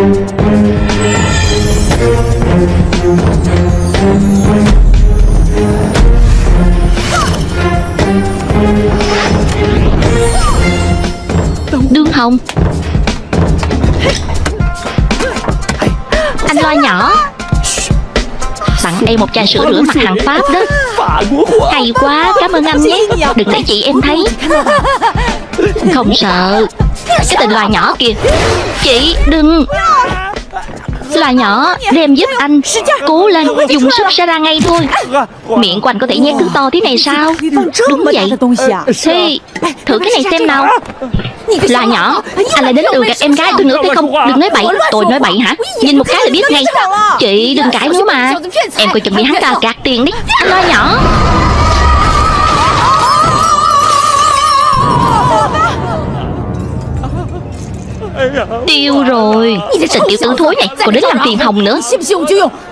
Đương Hồng. Anh loa nhỏ. Tặng em một chai sữa rửa mặt hàng Pháp đó. Hay quá, cảm ơn anh nhé. Đừng để chị em thấy. Không sợ. Cái tình loài nhỏ kìa Chị, đừng. Loài nhỏ, đem giúp anh. Cố lên, dùng sức sẽ ra ngay thôi. Miệng của anh có thể nhét thứ to thế này sao? Đúng vậy. Thế, thử cái này xem nào. Loài nhỏ, anh lại đến lừa gạt em gái tôi nữa phải không? Đừng nói bậy, tôi nói bậy hả? Nhìn một cái là biết ngay. Chị đừng cãi nữa mà. Em coi chừng bị hắn ta gạt tiền đi. Anh loài nhỏ. Tiêu rồi. Tình tiểu tử thối này, Còn đến làm phiền Hồng nữa.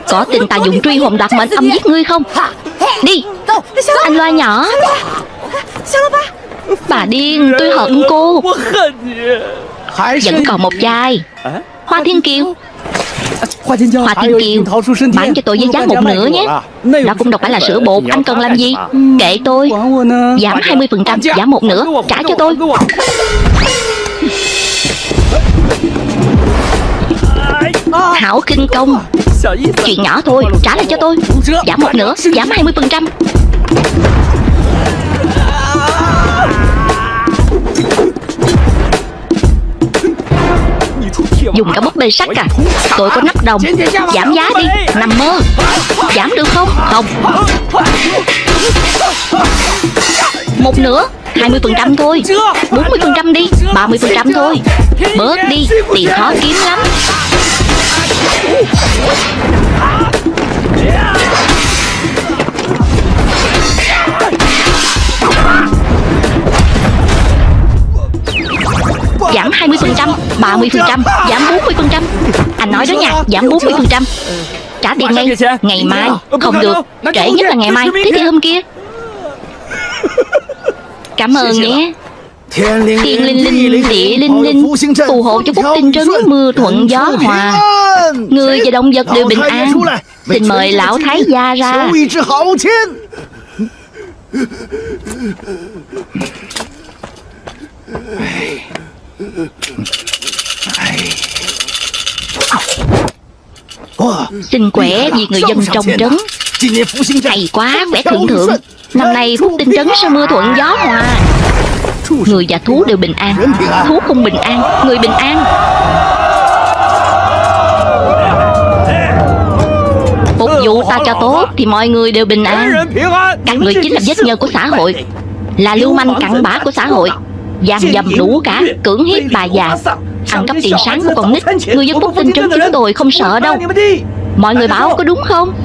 Có tin ta dùng truy hồn đoạt mệnh âm giết ngươi không? Đi. Anh loa nhỏ. Bà điên, tôi hận cô. Vẫn còn một chai Hoa Thiên Kiều. Hoa Thiên Kiều, Bán cho tôi với giá một nửa nhé. Đó cũng đâu phải là sữa bột, Anh cần làm gì? Kệ tôi. Giảm 20% Giảm một nửa, Trả cho tôi. Hảo kinh công. Chuyện nhỏ thôi, Trả lại cho tôi. Giảm một nửa, Giảm 20% Dùng cả búp bê sắt à? Tôi có nắp đồng. Giảm giá đi, Nằm mơ. Giảm được không? Không. Một nửa. 20% thôi. 40% đi. 30% thôi. Bớt đi. Tiền khó kiếm lắm. Giảm 20% 30% Giảm 40% Anh nói đó nha Giảm 40% Trả tiền ngay. Ngày mai. Không được. Trễ nhất là ngày mai. Thế thì hôm kia Cảm ơn nhé. Thiên linh linh, địa linh linh Phù hộ cho Phúc Tinh Trấn mưa thuận gió hòa. Người và động vật đều bình an. Xin mời lão thái gia ra. Xin khỏe vì người dân trong trấn Hay quá, khỏe thượng thượng Năm nay Phúc Tinh Trấn sẽ mưa thuận gió hòa Người và thú đều bình an Thú không bình an Người bình an Phục vụ ta cho tốt Thì mọi người đều bình an Các người chính là vết nhơ của xã hội Là lưu manh cặn bã của xã hội Giam dầm đủ cả Cưỡng hiếp bà già Ăn cắp tiền sáng của con nít Người dân Phúc Tinh Trấn chúng tôi không sợ đâu Mọi người bảo có đúng không?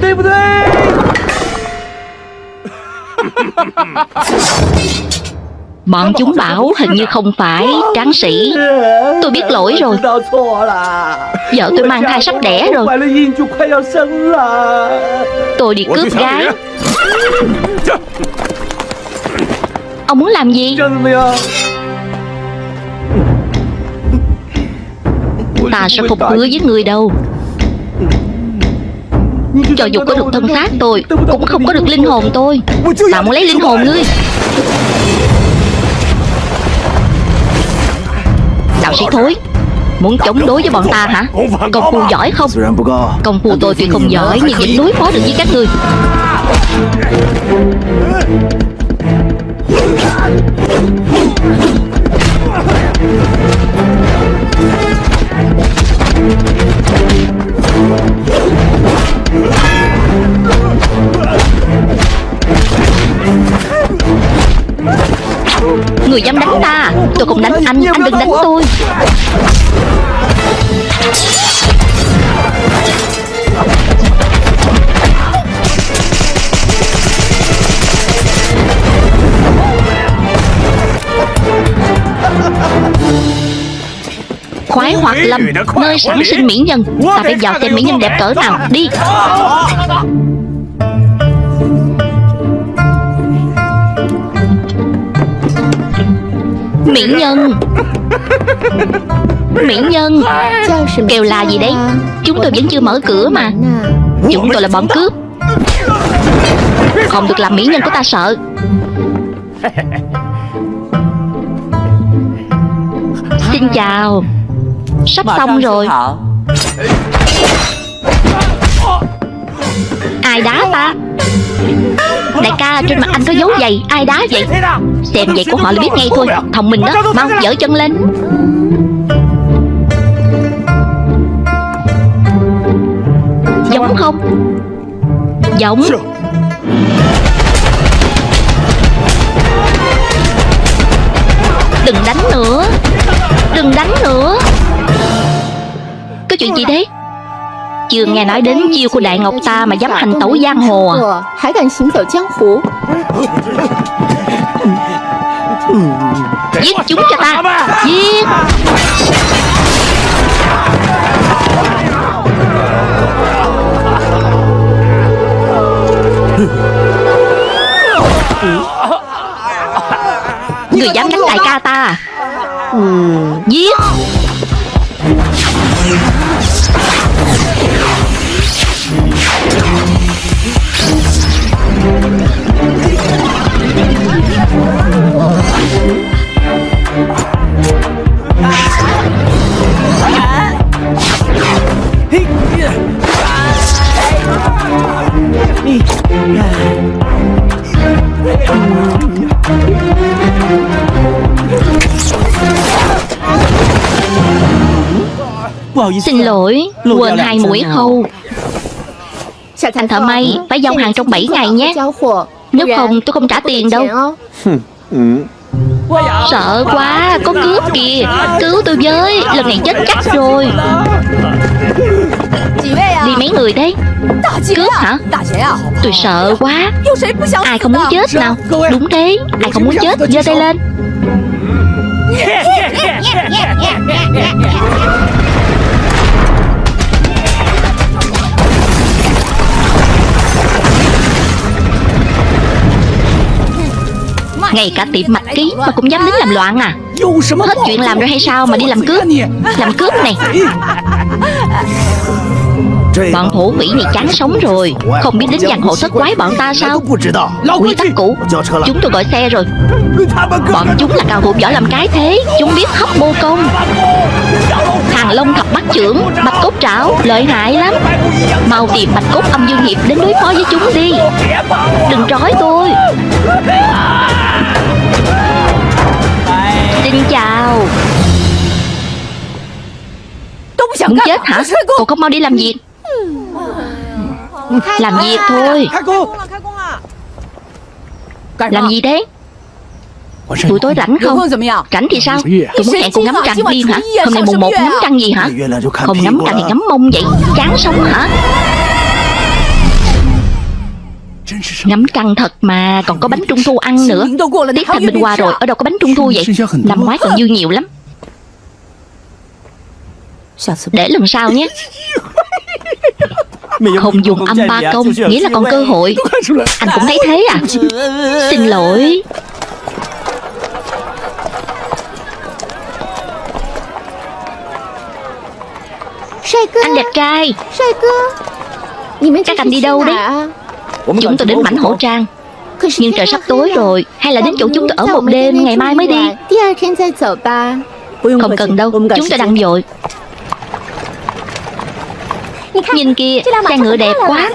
Bọn chúng bảo hình như không phải tráng sĩ. Tôi biết lỗi rồi. Vợ tôi mang thai sắp đẻ rồi. Tôi đi cướp gái. Ông muốn làm gì? Ta sẽ không hứa với người đâu cho dù có được thân xác tôi, Cũng không có được linh hồn tôi. Ta muốn lấy linh hồn ngươi. Đạo sĩ thối, Muốn chống đối với bọn ta hả? Công phu giỏi không? Công phu tôi tuy không giỏi, Nhưng vẫn đối phó được với các ngươi. Người dám đánh ta Tôi không đánh anh Anh đừng đánh tôi. Khoái hoạt lâm Nơi sản sinh mỹ nhân Ta phải vào xem mỹ nhân đẹp cỡ nào. Đi. Mỹ nhân Mỹ nhân Kêu là gì đấy? Chúng tôi vẫn chưa mở cửa mà. Chúng tôi là bọn cướp. Không được làm mỹ nhân của ta sợ. Xin chào Sắp xong rồi. Ai đá ta? Đại ca trên mặt anh có dấu giày Ai đá vậy? Xem vậy của họ là biết ngay thôi Thông minh đó Mau dở chân lên. Giống không? Giống chưa nghe nói đến chiêu của Đại Ngọc ta mà dám hành tẩu giang hồ à? Giết chúng cho ta, Giết! Người dám đánh đại ca ta à? Giết! Xin lỗi Quên hai mũi khâu Anh thợ may Phải giao hàng trong 7 ngày nhé. Nếu không tôi không trả tiền đâu. Ừ. Sợ quá Có cướp kìa. Cứu tôi với Lần này chết chắc rồi. Đi mấy người đấy Cướp hả? Tôi sợ quá. Ai không muốn chết nào? Đúng thế Ai không muốn chết? giơ tay lên. Ngay cả tiệm mạch ký mà cũng dám đến làm loạn à. Hết chuyện làm rồi hay sao mà đi làm cướp? Làm cướp này. Bọn thổ phỉ này chán sống rồi. Không biết đến giang hồ thất quái bọn ta sao? Quy tắc cũ. Chúng tôi gọi xe rồi. Bọn chúng là cao thủ võ làm cái thế. Chúng biết hấp mô công. Hàng lông thập bắt trưởng Bạch cốt trảo Lợi hại lắm. Mau tìm bạch cốt âm dương hiệp Đến đối phó với chúng đi. Đừng trói tôi Muốn chết hả? Cậu không mau đi làm gì? Làm việc thôi. Làm gì đấy? Buổi tối rảnh không? Rảnh thì sao? Tôi muốn hẹn cô ngắm trăng điên hả? Hôm nay mùng một ngắm trăng gì hả? Không ngắm trăng thì ngắm mông vậy Chán sống hả? Ngắm trăng thật mà Còn có bánh trung thu ăn nữa. Tiết thành bình qua rồi Ở đâu có bánh trung thu vậy? Năm ngoái còn dư nhiều lắm. Để lần sau nhé. Không dùng âm ba công Nghĩa là còn cơ hội. Anh cũng thấy thế à? Xin lỗi. Anh đẹp trai. Các anh đi đâu đấy? Chúng tôi đến mảnh hổ trang. Nhưng trời sắp tối rồi. Hay là đến chỗ chúng tôi ở một đêm Ngày mai mới đi. Không cần đâu. Chúng tôi đang vội Nhìn kia Xe ngựa đẹp quá.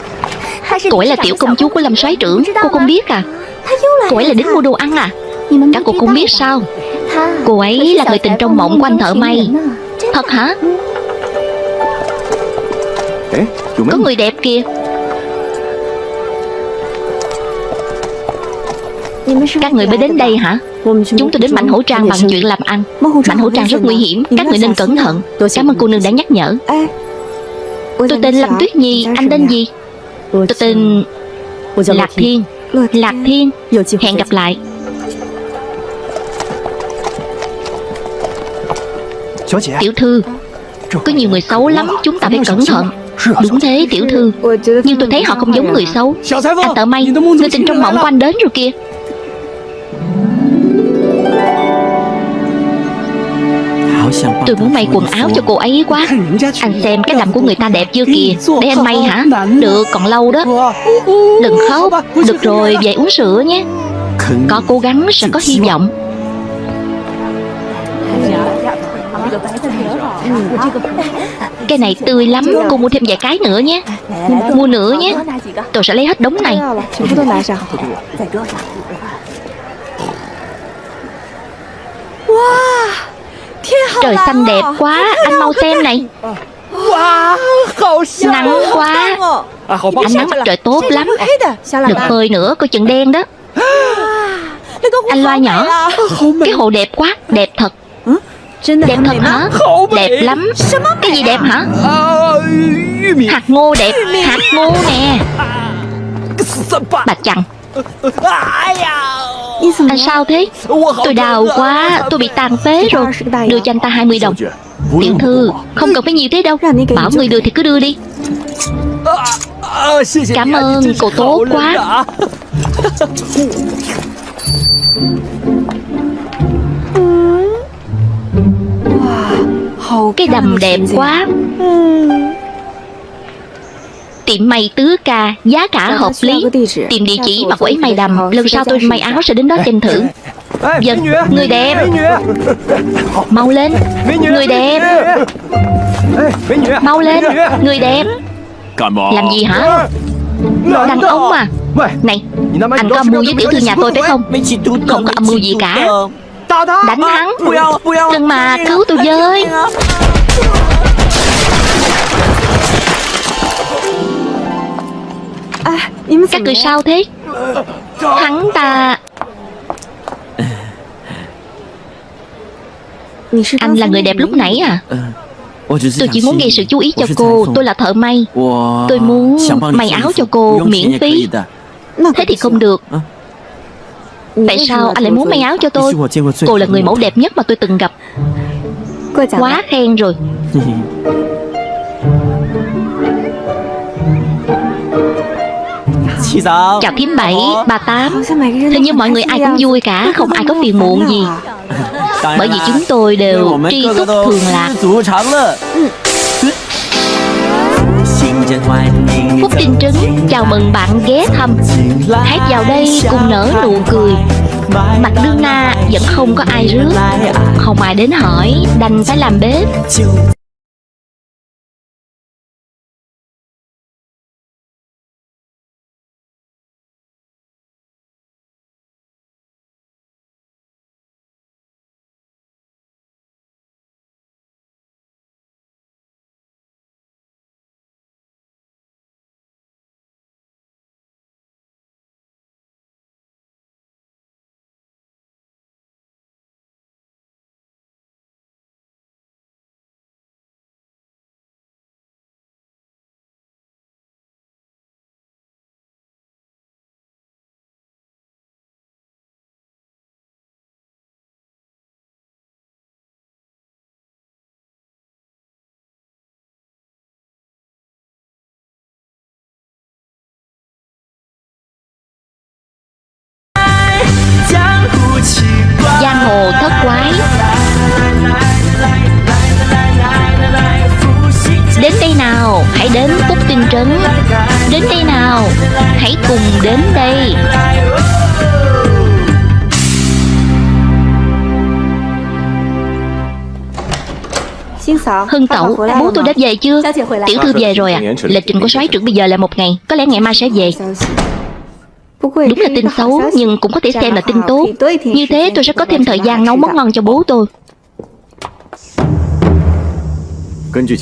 Cô ấy là tiểu công chúa của Lâm soái trưởng Cô không biết à. Cô ấy là đến mua đồ ăn à. Các cô không biết sao. Cô ấy là người tình trong mộng của anh thợ may. Thật hả? Có người đẹp kìa. Các người mới đến đây hả? Chúng tôi đến mảnh hổ trang bằng chuyện làm ăn. Mảnh hổ trang rất nguy hiểm. Các người nên cẩn thận. Cảm ơn cô nương đã nhắc nhở Tôi tên Lâm Tuyết Nhi. Anh tên gì? Tôi tên Lạc Thiên. Lạc Thiên. Hẹn gặp lại. Tiểu thư Có nhiều người xấu lắm Chúng ta phải cẩn thận. Đúng thế tiểu thư. Nhưng tôi thấy họ không giống người xấu. Anh tợ may Người tình trong mộng của anh đến rồi kìa Tôi muốn may quần áo cho cô ấy quá. Anh xem cái đầm của người ta đẹp chưa kìa. Để anh may hả? Được, còn lâu đó. Đừng khóc. Được rồi vậy uống sữa nhé. Có cố gắng sẽ có hy vọng. Cái này tươi lắm. Cô mua thêm vài cái nữa nhé. Mua nữa nhé. Tôi sẽ lấy hết đống này. Wow. Trời xanh đẹp quá Anh mau xem này. Nắng quá. Ánh nắng mặt trời tốt lắm. Đừng phơi nữa coi chừng đen đó. Anh loa nhỏ. Cái hồ đẹp quá Đẹp thật. Đẹp thật hả? Đẹp lắm. Cái gì đẹp hả? Hạt ngô đẹp Hạt ngô nè. Bà chằn Anh sao thế? Tôi đau quá. Tôi bị tàn phế rồi. Đưa cho anh ta 20 đồng. Tiểu thư Không cần phải nhiều thế đâu. Bảo người đưa thì cứ đưa đi. Cảm ơn cô tốt quá. Cái đầm đẹp quá Tiệm may tứ ca Giá cả hợp lý. Tìm địa chỉ mà cô ấy may đầm. Lần sau tôi may áo sẽ đến đó xem thử Vâng, người đẹp. Mau lên. Người đẹp. Mau lên. Người đẹp. Làm gì hả? Đàn ông à. Này Anh có âm mưu với tiểu thư nhà tôi phải không? Không có âm mưu gì cả. Đánh hắn. Đừng mà cứu tôi với Các người sao thế? Hắn ta Anh là người đẹp lúc nãy à? Tôi chỉ muốn gây sự chú ý cho cô Tôi là thợ may. Tôi muốn may áo cho cô miễn phí. Thế thì không được. Tại sao anh lại muốn may áo cho tôi? Cô là người mẫu đẹp nhất mà tôi từng gặp. Quá khen rồi Chào kiếm bảy Bà tám. Hình như mọi người ai cũng vui cả Không ai có phiền muộn gì. Bởi vì chúng tôi đều tri túc thường lạc Phúc Tinh Trứng Chào mừng bạn ghé thăm. Hãy vào đây cùng nở nụ cười. Mặt đương na vẫn không có ai rước. Không ai đến hỏi Đành phải làm bếp đến Phúc Tinh Trấn. Đến đây nào Hãy cùng đến đây. Hưng tẩu Bố tôi đã về chưa? Tiểu thư về rồi à Lịch trình của soái trưởng bây giờ là một ngày. Có lẽ ngày mai sẽ về. Đúng là tin xấu Nhưng cũng có thể xem là tin tốt. Như thế tôi sẽ có thêm thời gian nấu món ngon cho bố tôi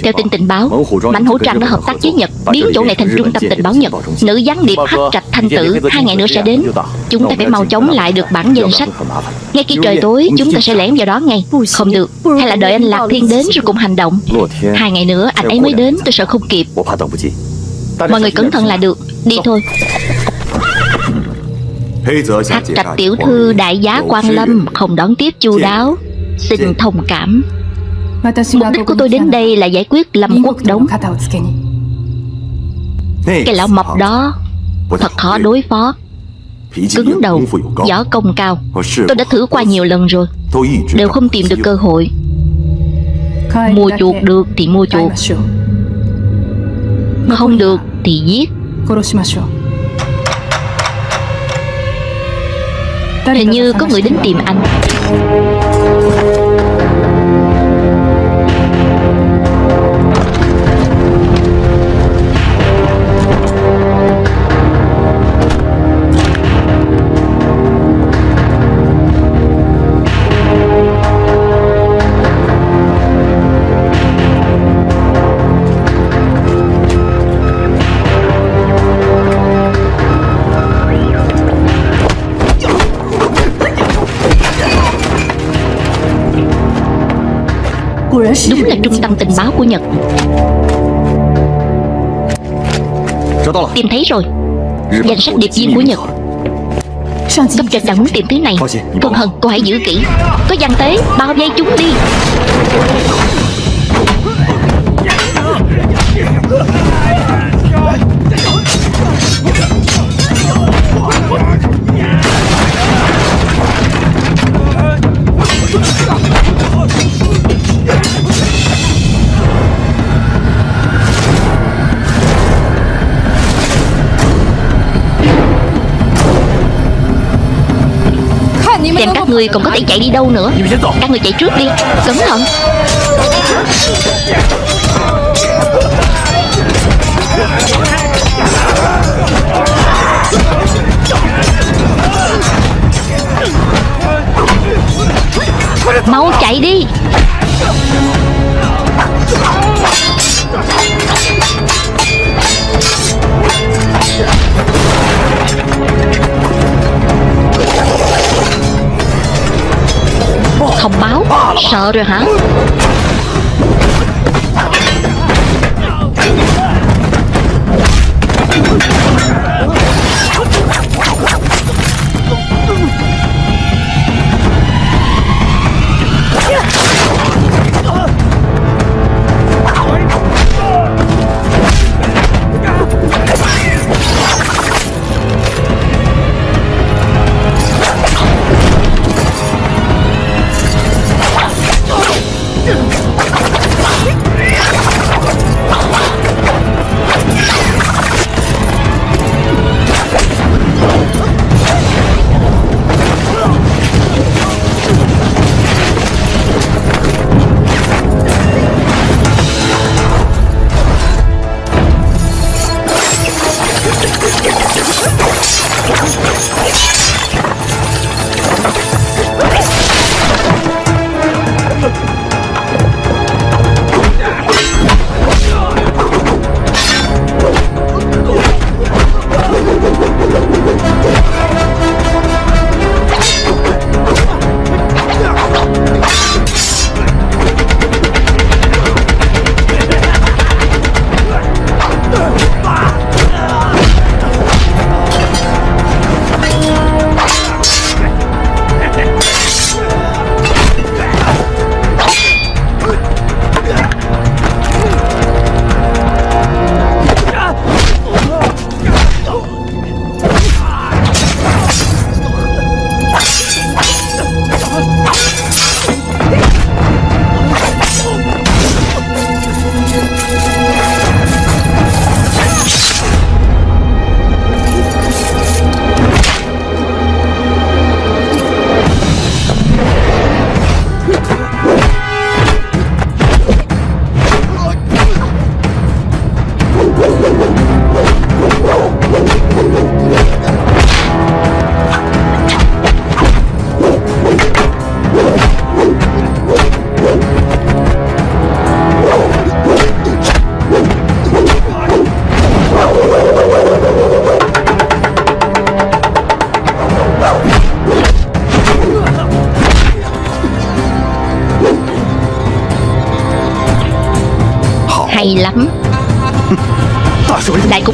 Theo tin tình báo Mạnh hữu trang đã hợp tác với Nhật Biến chỗ này thành trung tâm tình báo Nhật Nữ gián điệp hắc trạch thanh tử Hai ngày nữa sẽ đến. Chúng ta phải mau chóng lại được bản danh sách. Ngay khi trời tối Chúng ta sẽ lẻn vào đó ngay. Không được. Hay là đợi anh Lạc Thiên đến rồi cùng hành động. Hai ngày nữa anh ấy mới đến Tôi sợ không kịp. Mọi người cẩn thận là được. Đi thôi. Hắc trạch tiểu thư đại giá quan lâm Không đón tiếp chu đáo. Xin. thông cảm Mục đích của tôi đến đây là giải quyết Lâm Quốc Đống. Cái lão mập đó Thật khó đối phó. Cứng đầu Võ công cao. Tôi đã thử qua nhiều lần rồi. Đều không tìm được cơ hội. Mua chuộc được thì mua chuộc Không được thì giết. Hình như có người đến tìm anh Đúng là trung tâm tình báo của Nhật. Tìm thấy rồi. Danh sách điệp viên của Nhật. Cấp trên đang muốn tìm thứ này. Còn Hân, cô hãy giữ kỹ. Có gian tế, bao vây chúng đi. Xem các ngươi còn có thể chạy đi đâu nữa. Các ngươi chạy trước đi. Cẩn thận. Mau chạy đi Thông báo. Sợ rồi hả?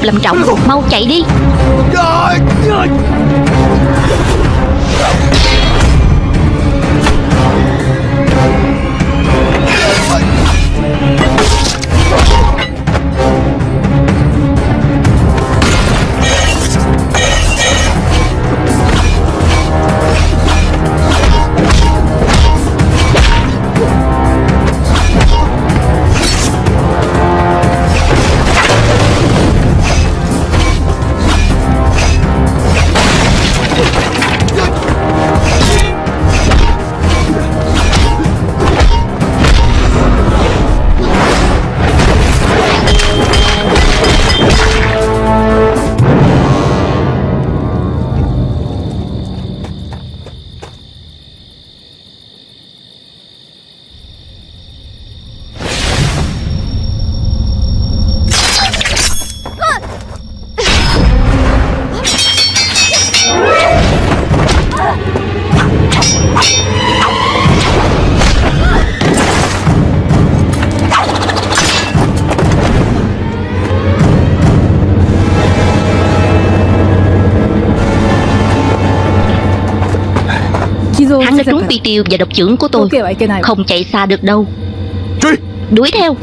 Lâm trọng Mau chạy đi. Trời tiêu và độc trưởng của tôi. Không chạy xa được đâu. Truy. Đuổi theo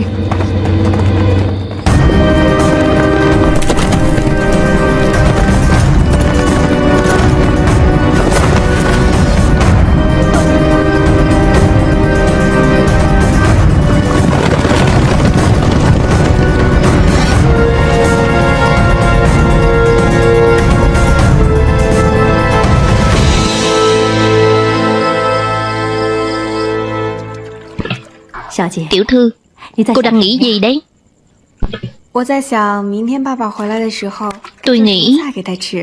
Tiểu thư Cô đang nghĩ gì đấy？Tôi nghĩ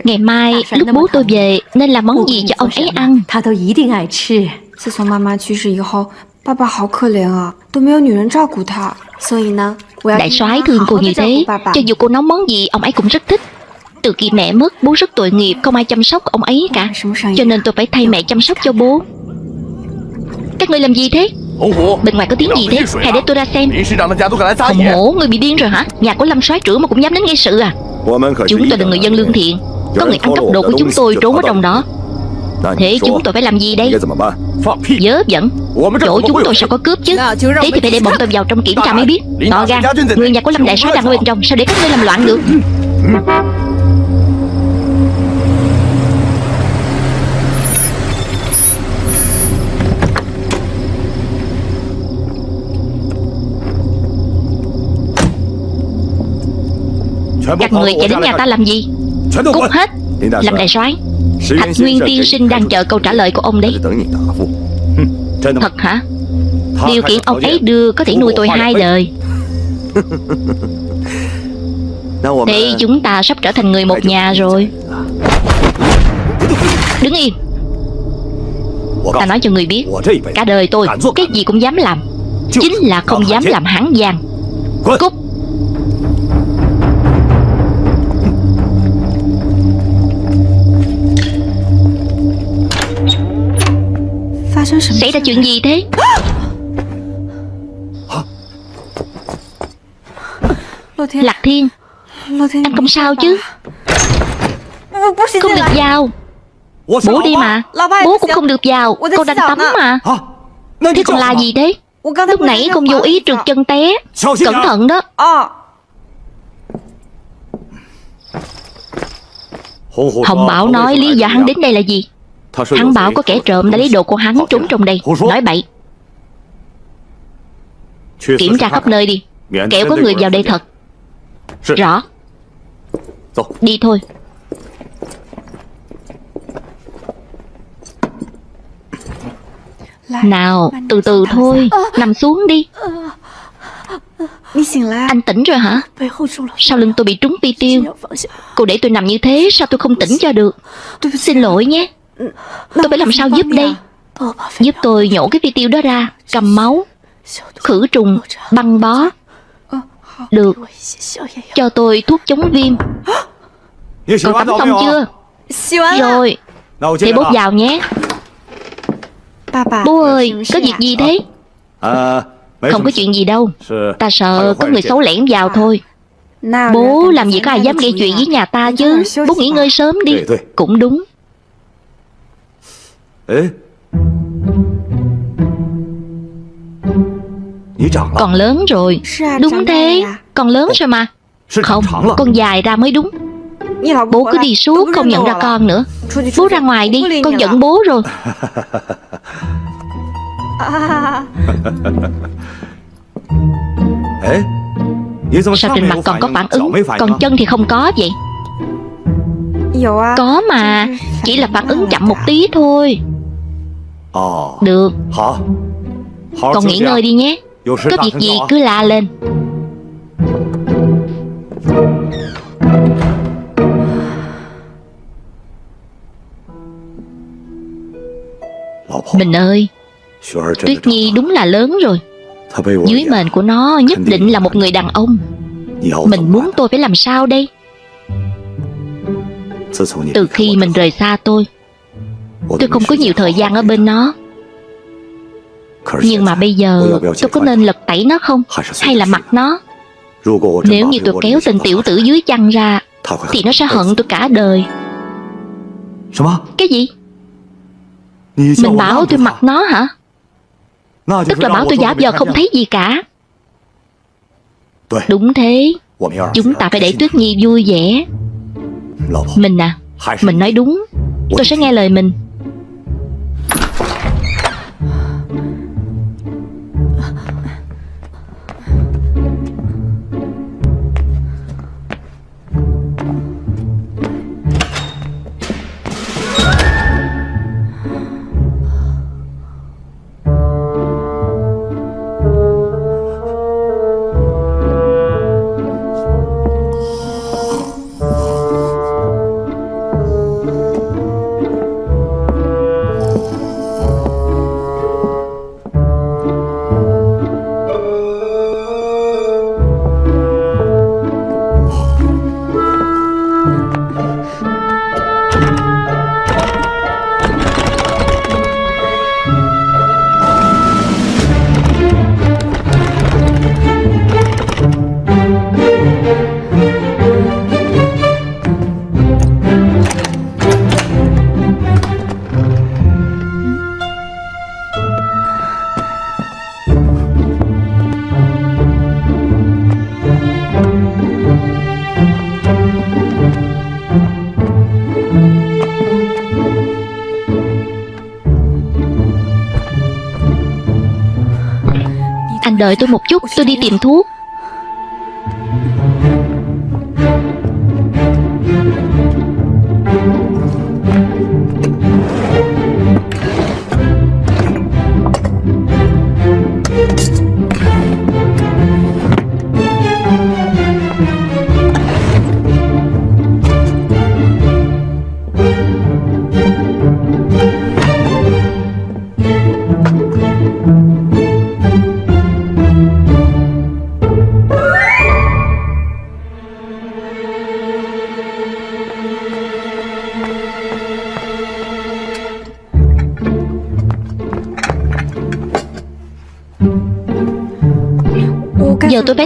Ngày mai lúc bố tôi về Nên làm món gì cho ông ấy ăn？Đại soái thương cô như thế Cho dù cô nấu món gì ông ấy cũng rất thích。Từ khi mẹ mất bố rất tội nghiệp Không ai chăm sóc ông ấy cả。Cho nên tôi phải thay mẹ chăm sóc cho bố。Các người làm gì thế？Bên ngoài có tiếng gì thế? Hãy để tôi ra xem. Không hổ, người bị điên rồi hả? Nhà của Lâm soái trưởng mà cũng dám đến gây sự à? Chúng tôi là người dân lương thiện. Có người ăn cắp đồ của chúng tôi trốn ở trong đó. Thế chúng tôi phải làm gì đây? Dớ dẫn Chỗ chúng tôi sao có cướp chứ? Thế thì phải để bọn tôi vào trong kiểm tra mới biết. To gan Người nhà của Lâm Đại soái đang ở bên trong. Sao để các ngươi làm loạn được? Các người chạy đến nhà ta làm gì? Cút hết. Làm đại soái Thạch Nguyên Tiên Sinh đang chờ câu trả lời của ông đấy. Thật hả? Điều kiện ông ấy đưa có thể nuôi tôi hai đời. Thì chúng ta sắp trở thành người một nhà rồi. Đứng yên Ta nói cho người biết Cả đời tôi Cái gì cũng dám làm Chính là không dám làm hãng giang Cút. Xảy ra chuyện gì thế? Lạc Thiên, Anh không sao chứ? Không được vào. Bố đi mà. Bố cũng không được vào. Con đang tắm mà. Thế còn là gì thế? Lúc nãy con vô ý trượt chân té. Cẩn thận đó. Hồng Bảo nói lý do hắn đến đây là gì? Hắn bảo có kẻ trộm đã lấy đồ của hắn trốn trong đây. Nói bậy. Kiểm tra khắp nơi đi. Kẻo có người vào đây thật. Rõ. Đi thôi. Nào từ từ thôi. Nằm xuống đi. Anh tỉnh rồi hả? Sau lưng tôi bị trúng pi tiêu. Cô để tôi nằm như thế Sao tôi không tỉnh cho được? Xin lỗi nhé. Tôi phải làm sao giúp đây? Giúp tôi nhổ cái vi tiêu đó ra Cầm máu Khử trùng Băng bó. Được. Cho tôi thuốc chống viêm. Cậu tắm xong chưa? Rồi. Thì bốt vào nhé. Bố ơi Có việc gì thế? Không có chuyện gì đâu. Ta sợ có người xấu lẻn vào thôi. Bố làm gì có ai dám gây chuyện với nhà ta chứ? Bố nghỉ ngơi sớm đi. Cũng đúng. Ê. Còn lớn rồi. Đúng thế. Còn lớn rồi mà. Không Con dài ra mới đúng. Bố cứ đi suốt không nhận ra con nữa. Bố ra ngoài đi Con giận bố rồi. Sao trên mặt còn có phản ứng? Còn chân thì không có vậy. Có mà. Chỉ là phản ứng chậm một tí thôi. Được. Con nghỉ ngơi đi nhé. Có việc gì cứ la lên. Mình ơi Tuyết Nhi đúng là lớn rồi. Dưới mền của nó nhất định là một người đàn ông. Mình muốn tôi phải làm sao đây? Từ khi mình rời xa tôi Tôi không có nhiều thời gian ở bên nó Nhưng mà bây giờ tôi có nên lật tẩy nó không? Hay là mặt nó? Nếu như tôi kéo tên tiểu tử dưới chăn ra Thì nó sẽ hận tôi cả đời Cái gì? Mình bảo tôi mặc nó hả? Tức là bảo tôi giả vờ không thấy gì cả Đúng thế Chúng ta phải để Tuyết Nhi vui vẻ Mình à Mình nói đúng Tôi sẽ nghe lời mình đợi tôi một chút Tôi đi tìm thuốc.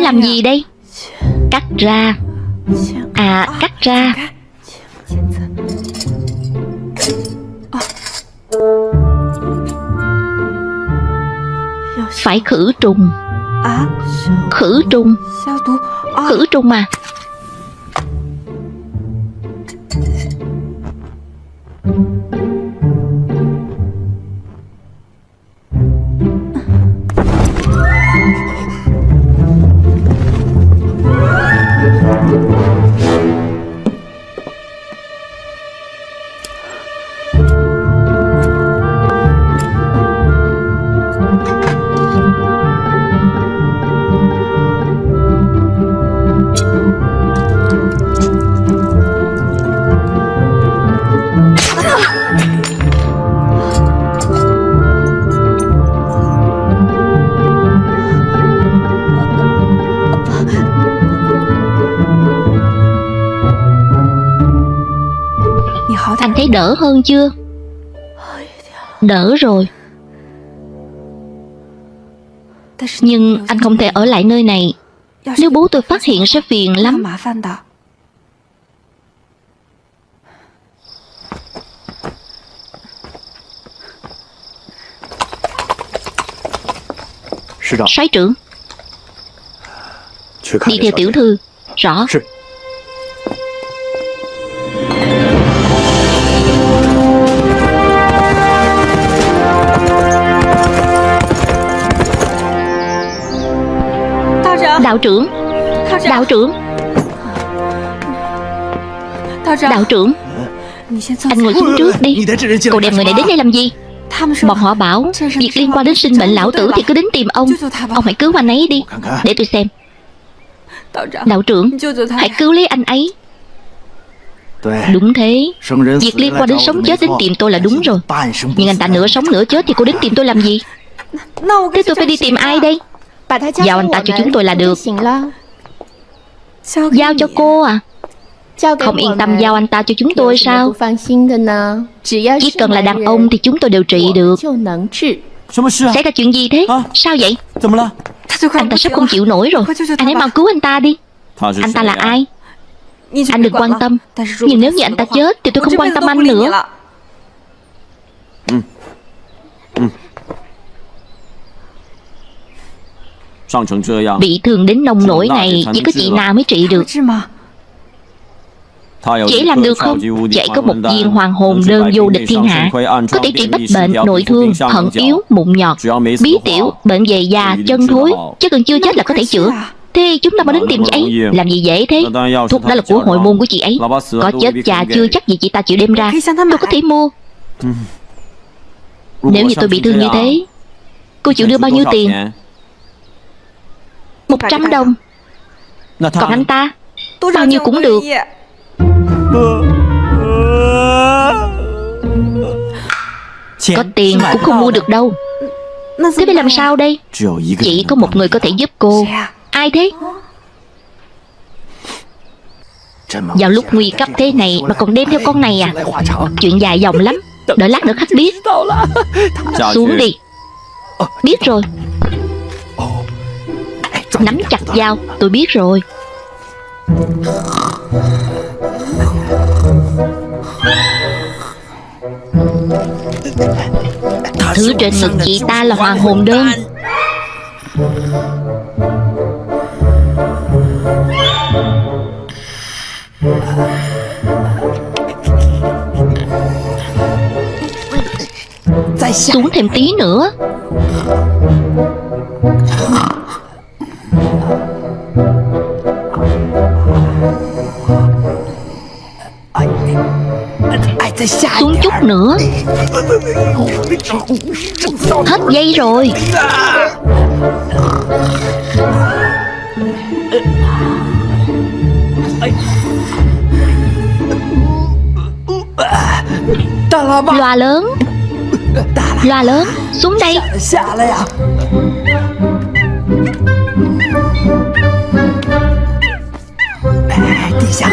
làm dạ. gì đây? Cắt ra. À cắt ra. Phải khử trùng. Khử trùng. Dạ. Khử trùng mà. đỡ hơn chưa? Đỡ rồi. Nhưng anh không thể ở lại nơi này. Nếu bố tôi phát hiện sẽ phiền lắm. Sái trưởng. Đi theo tiểu thư. Rõ. Đạo trưởng. Đạo trưởng. Đạo trưởng. Anh ngồi xuống trước đi. Cậu đem người này đến đây làm gì? Bọn họ bảo Việc liên quan đến sinh mệnh lão tử thì cứ đến tìm ông. Ông hãy cứu anh ấy đi. Để tôi xem. Đạo trưởng Hãy cứu lấy anh ấy. Đúng thế. Việc liên quan đến sống chết đến tìm tôi là đúng rồi. Nhưng anh ta nửa sống nửa chết thì cô đến tìm tôi làm gì? Thế tôi phải đi tìm ai đây? À? À? Giao anh ta cho chúng tôi là được. Giao cho cô à? Không yên tâm giao anh ta cho chúng tôi sao? Chỉ cần là đàn ông thì chúng tôi đều trị được. Xảy ra chuyện gì thế? Sao vậy? Anh ta sắp không chịu nổi rồi. Anh hãy mau cứu anh ta đi. Anh ta là ai? Anh đừng quan tâm. Nhưng nếu như anh ta chết Thì tôi không quan tâm anh nữa. Bị thương đến nông nỗi này Chỉ có chị nào mới trị được. Chỉ làm được không? chạy có một viên hoàng hồn đơn vô địch thiên hạ. Có thể trị bách bệnh, nội thương, thận yếu, mụn nhọt. Bí tiểu, bệnh về già, chân thối. Chứ cần chưa chết là có thể chữa. Thế chúng ta mới đến tìm chị ấy. Làm gì dễ thế? Thuốc đó là của hội môn của chị ấy. Có chết cha chưa chắc gì chị ta chịu đem ra. Tôi có thể mua. Nếu như tôi bị thương như à? thế Cô chịu đưa bao nhiêu tiền 100 đồng. Còn anh ta? Bao nhiêu cũng được. Có tiền cũng không mua được đâu. Thế phải làm sao đây? Chỉ có một người có thể giúp cô. Ai thế? Vào lúc nguy cấp thế này mà còn đem theo con này à? Chuyện dài dòng lắm. Đợi lát nữa khách biết. Xuống đi. Biết rồi. Nắm 点 chặt dao Tôi biết rồi. Thứ trên ngực chị ta là hoàng hồn đơn. Xuống thêm tí nữa xuống chút nữa. Hết dây rồi. Loa lớn. Loa lớn Xuống đây.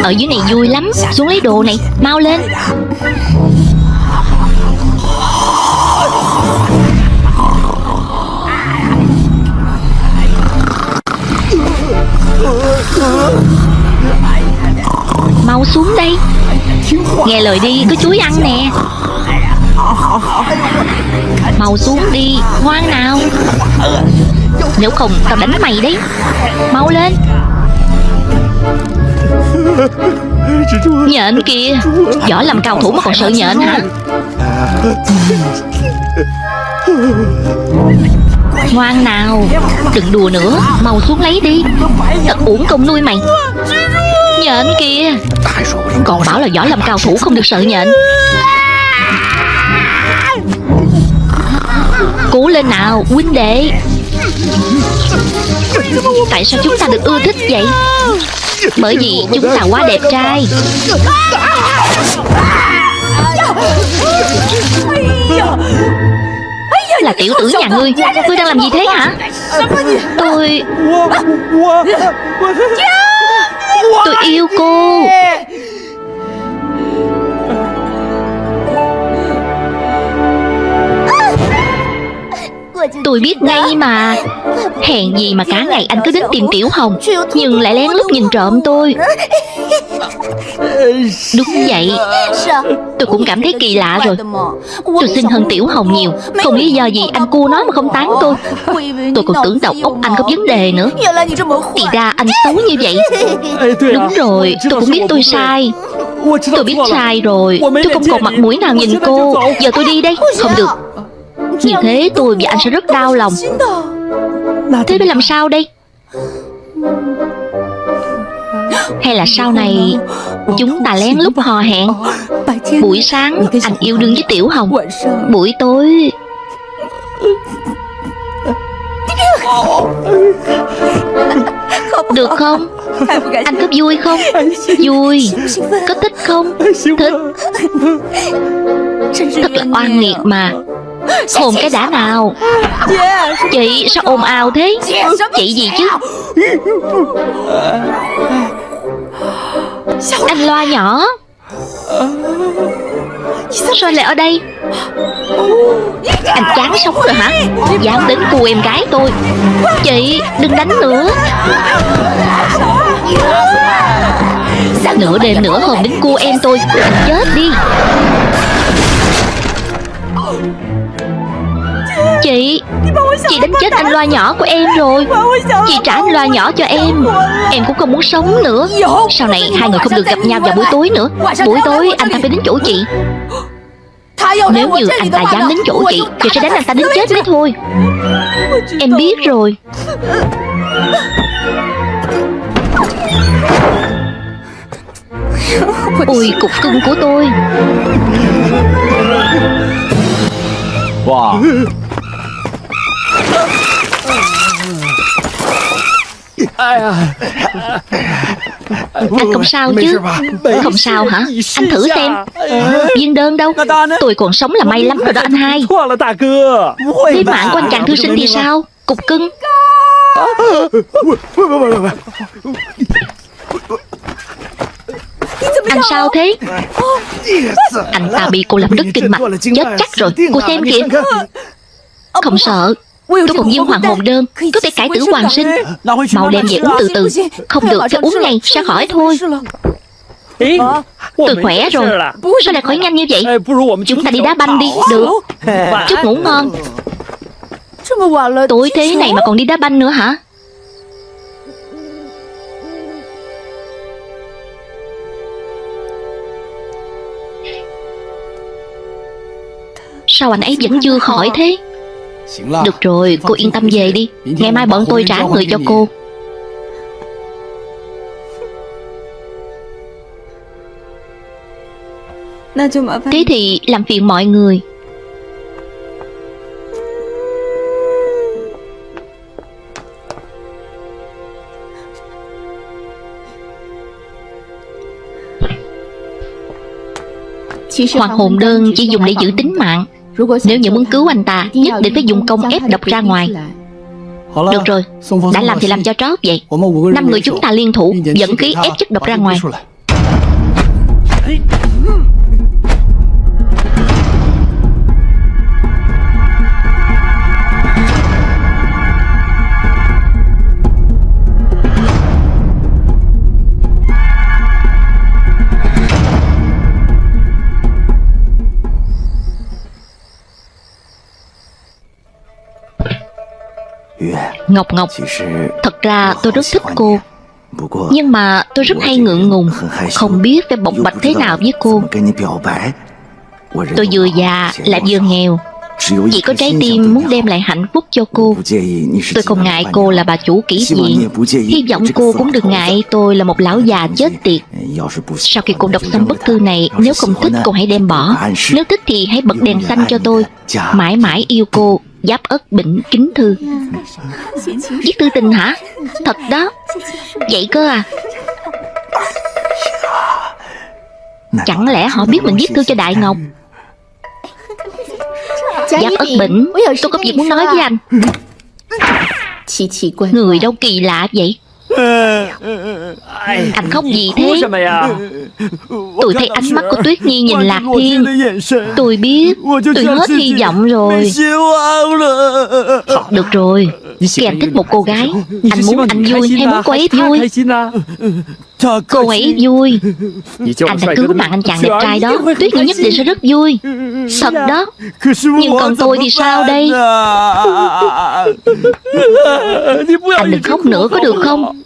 Ở dưới này vui lắm. Xuống lấy đồ này. Mau lên. Mau xuống đây. Nghe lời đi, Có chuối ăn nè. Mau xuống đi. Ngoan nào. Nếu không, tao đánh mày đấy. Mau lên. Nhện kìa giỏi làm cao thủ mà còn sợ nhện hả? Ngoan nào, Đừng đùa nữa, Mau xuống lấy đi. Thật uổng công nuôi mày. Nhện kìa Còn bảo là giỏi làm cao thủ không được sợ nhện Cố lên nào, huynh đệ. Tại sao chúng ta được ưa thích vậy? Bởi vì chúng ta quá đẹp trai. Là tiểu tử nhà ngươi. Ngươi đang làm gì thế hả? Tôi Tôi yêu cô Tôi biết ngay mà. Hèn gì mà cả ngày anh cứ đến tìm Tiểu Hồng, Nhưng lại lén lút nhìn trộm tôi. Đúng vậy. Tôi cũng cảm thấy kỳ lạ rồi. Tôi xinh hơn Tiểu Hồng nhiều. Không lý do gì anh cua nó mà không tán tôi. Tôi còn tưởng đầu óc anh có vấn đề nữa. Thì ra anh xấu như vậy. Đúng rồi, Tôi cũng biết tôi sai. Tôi biết sai rồi. Tôi không còn mặt mũi nào nhìn cô. Giờ tôi đi đây. Không được. Như thế tôi và anh sẽ rất đau lòng. Thế phải làm sao đây? Hay là sau này Chúng ta lén lút hò hẹn? Buổi sáng anh yêu đương với Tiểu Hồng. Buổi tối Được không? Anh có vui không? Vui. Có thích không? Thích. Thật là oan nghiệt mà. Hồn cái đã nào. Chị sao ồn ào thế? Chị gì chứ? Anh loa nhỏ. Sao lại ở đây? Anh chán sống rồi hả? Dám đến cù em gái tôi. Chị đừng đánh nữa. Nửa đêm nửa hôm đến cua em tôi. Anh chết đi. Chị? Chị đánh chết anh loa nhỏ của em rồi. Chị trả anh loa nhỏ cho em. Em cũng không muốn sống nữa. Sau này hai người không được gặp nhau vào buổi tối nữa. Buổi tối anh ta phải đến chỗ chị. Nếu như anh ta dám đến chỗ chị Chị sẽ đánh anh ta đến chết mới thôi. Em biết rồi. Ôi cục cưng của tôi. Wow Anh không sao chứ. Không sao hả? Anh thử xem. Ờ, Viên đơn đâu. Tôi còn sống là may lắm rồi đó anh hai. Thế mạng của anh chàng thư sinh thì sao? Cục cưng. Anh sao thế? Anh ta bị cô làm đứt kinh mạch. Chết chắc rồi. Cô xem kìa. Không sợ. Tôi còn viên hoàng hồn đơn. Có thể cải tử hoàng sinh. Màu đem về uống từ từ Không được cho uống ngay sẽ khỏi thôi. Tôi khỏe rồi. Sao lại khỏi nhanh như vậy. Chúng ta đi đá banh đi. Được. Chúc ngủ ngon. Tối thế này mà còn đi đá banh nữa hả? Sao anh ấy vẫn chưa khỏi thế? Được rồi cô yên tâm về đi. Ngày mai bọn tôi trả người cho cô. Thế thì làm phiền mọi người. Hoàng hồn đơn chỉ dùng để giữ tính mạng nếu như muốn cứu anh ta Nhất định phải dùng công ép độc ra ngoài. Được rồi. Đã làm thì làm cho trót vậy. Năm người chúng ta liên thủ Dẫn khí ép chất độc ra ngoài. Ngọc Ngọc, Thật ra tôi rất thích cô. Nhưng mà tôi rất hay ngượng ngùng, Không biết phải bộc bạch thế nào với cô. Tôi vừa già lại vừa nghèo. Chỉ có trái tim muốn đem lại hạnh phúc cho cô. Tôi không ngại cô là bà chủ kỹ viện Hy vọng cô cũng đừng ngại tôi là một lão già chết tiệt. Sau khi cô đọc xong bức thư này, Nếu không thích cô hãy đem bỏ. Nếu thích thì hãy bật đèn xanh cho tôi. Mãi mãi yêu cô. Giáp ất bỉnh kính thư. Viết thư tình hả? Thật đó. Vậy cơ à? Chẳng lẽ họ biết mình viết thư cho Đại Ngọc? Giáp ất bỉnh. Tôi có việc muốn nói với anh. Người đâu kỳ lạ vậy? Anh không gì thế. Tôi thấy ánh mắt của Tuyết Nhi nhìn Lạc Thiên. Tôi biết Tôi hết hy vọng rồi. Ờ, được rồi. Kèm thích một cô gái. Anh muốn anh vui hay muốn cô ấy vui Cô ấy vui. Anh đã cứu bạn anh chàng đẹp trai đó. Tuyết Nhi nhất định sẽ rất vui. Thật đó. Nhưng còn tôi thì sao đây? Anh đừng khóc nữa có được không?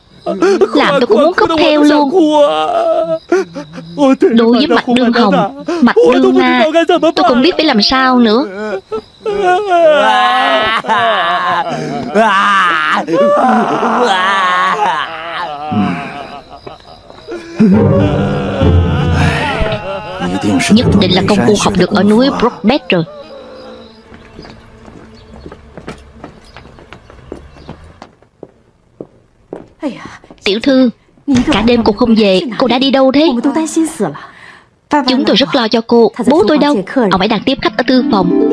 Làm tôi cũng muốn khóc theo luôn. Đối với mặt đương hồng Mặt đương na Tôi không biết phải làm sao nữa. Nhất định là công cụ học được ở núi Brockback rồi. Tiểu thư, Cả đêm cô không về, Cô đã đi đâu thế? Chúng tôi rất lo cho cô, Bố tôi đâu? Ông ấy đang tiếp khách ở tư phòng.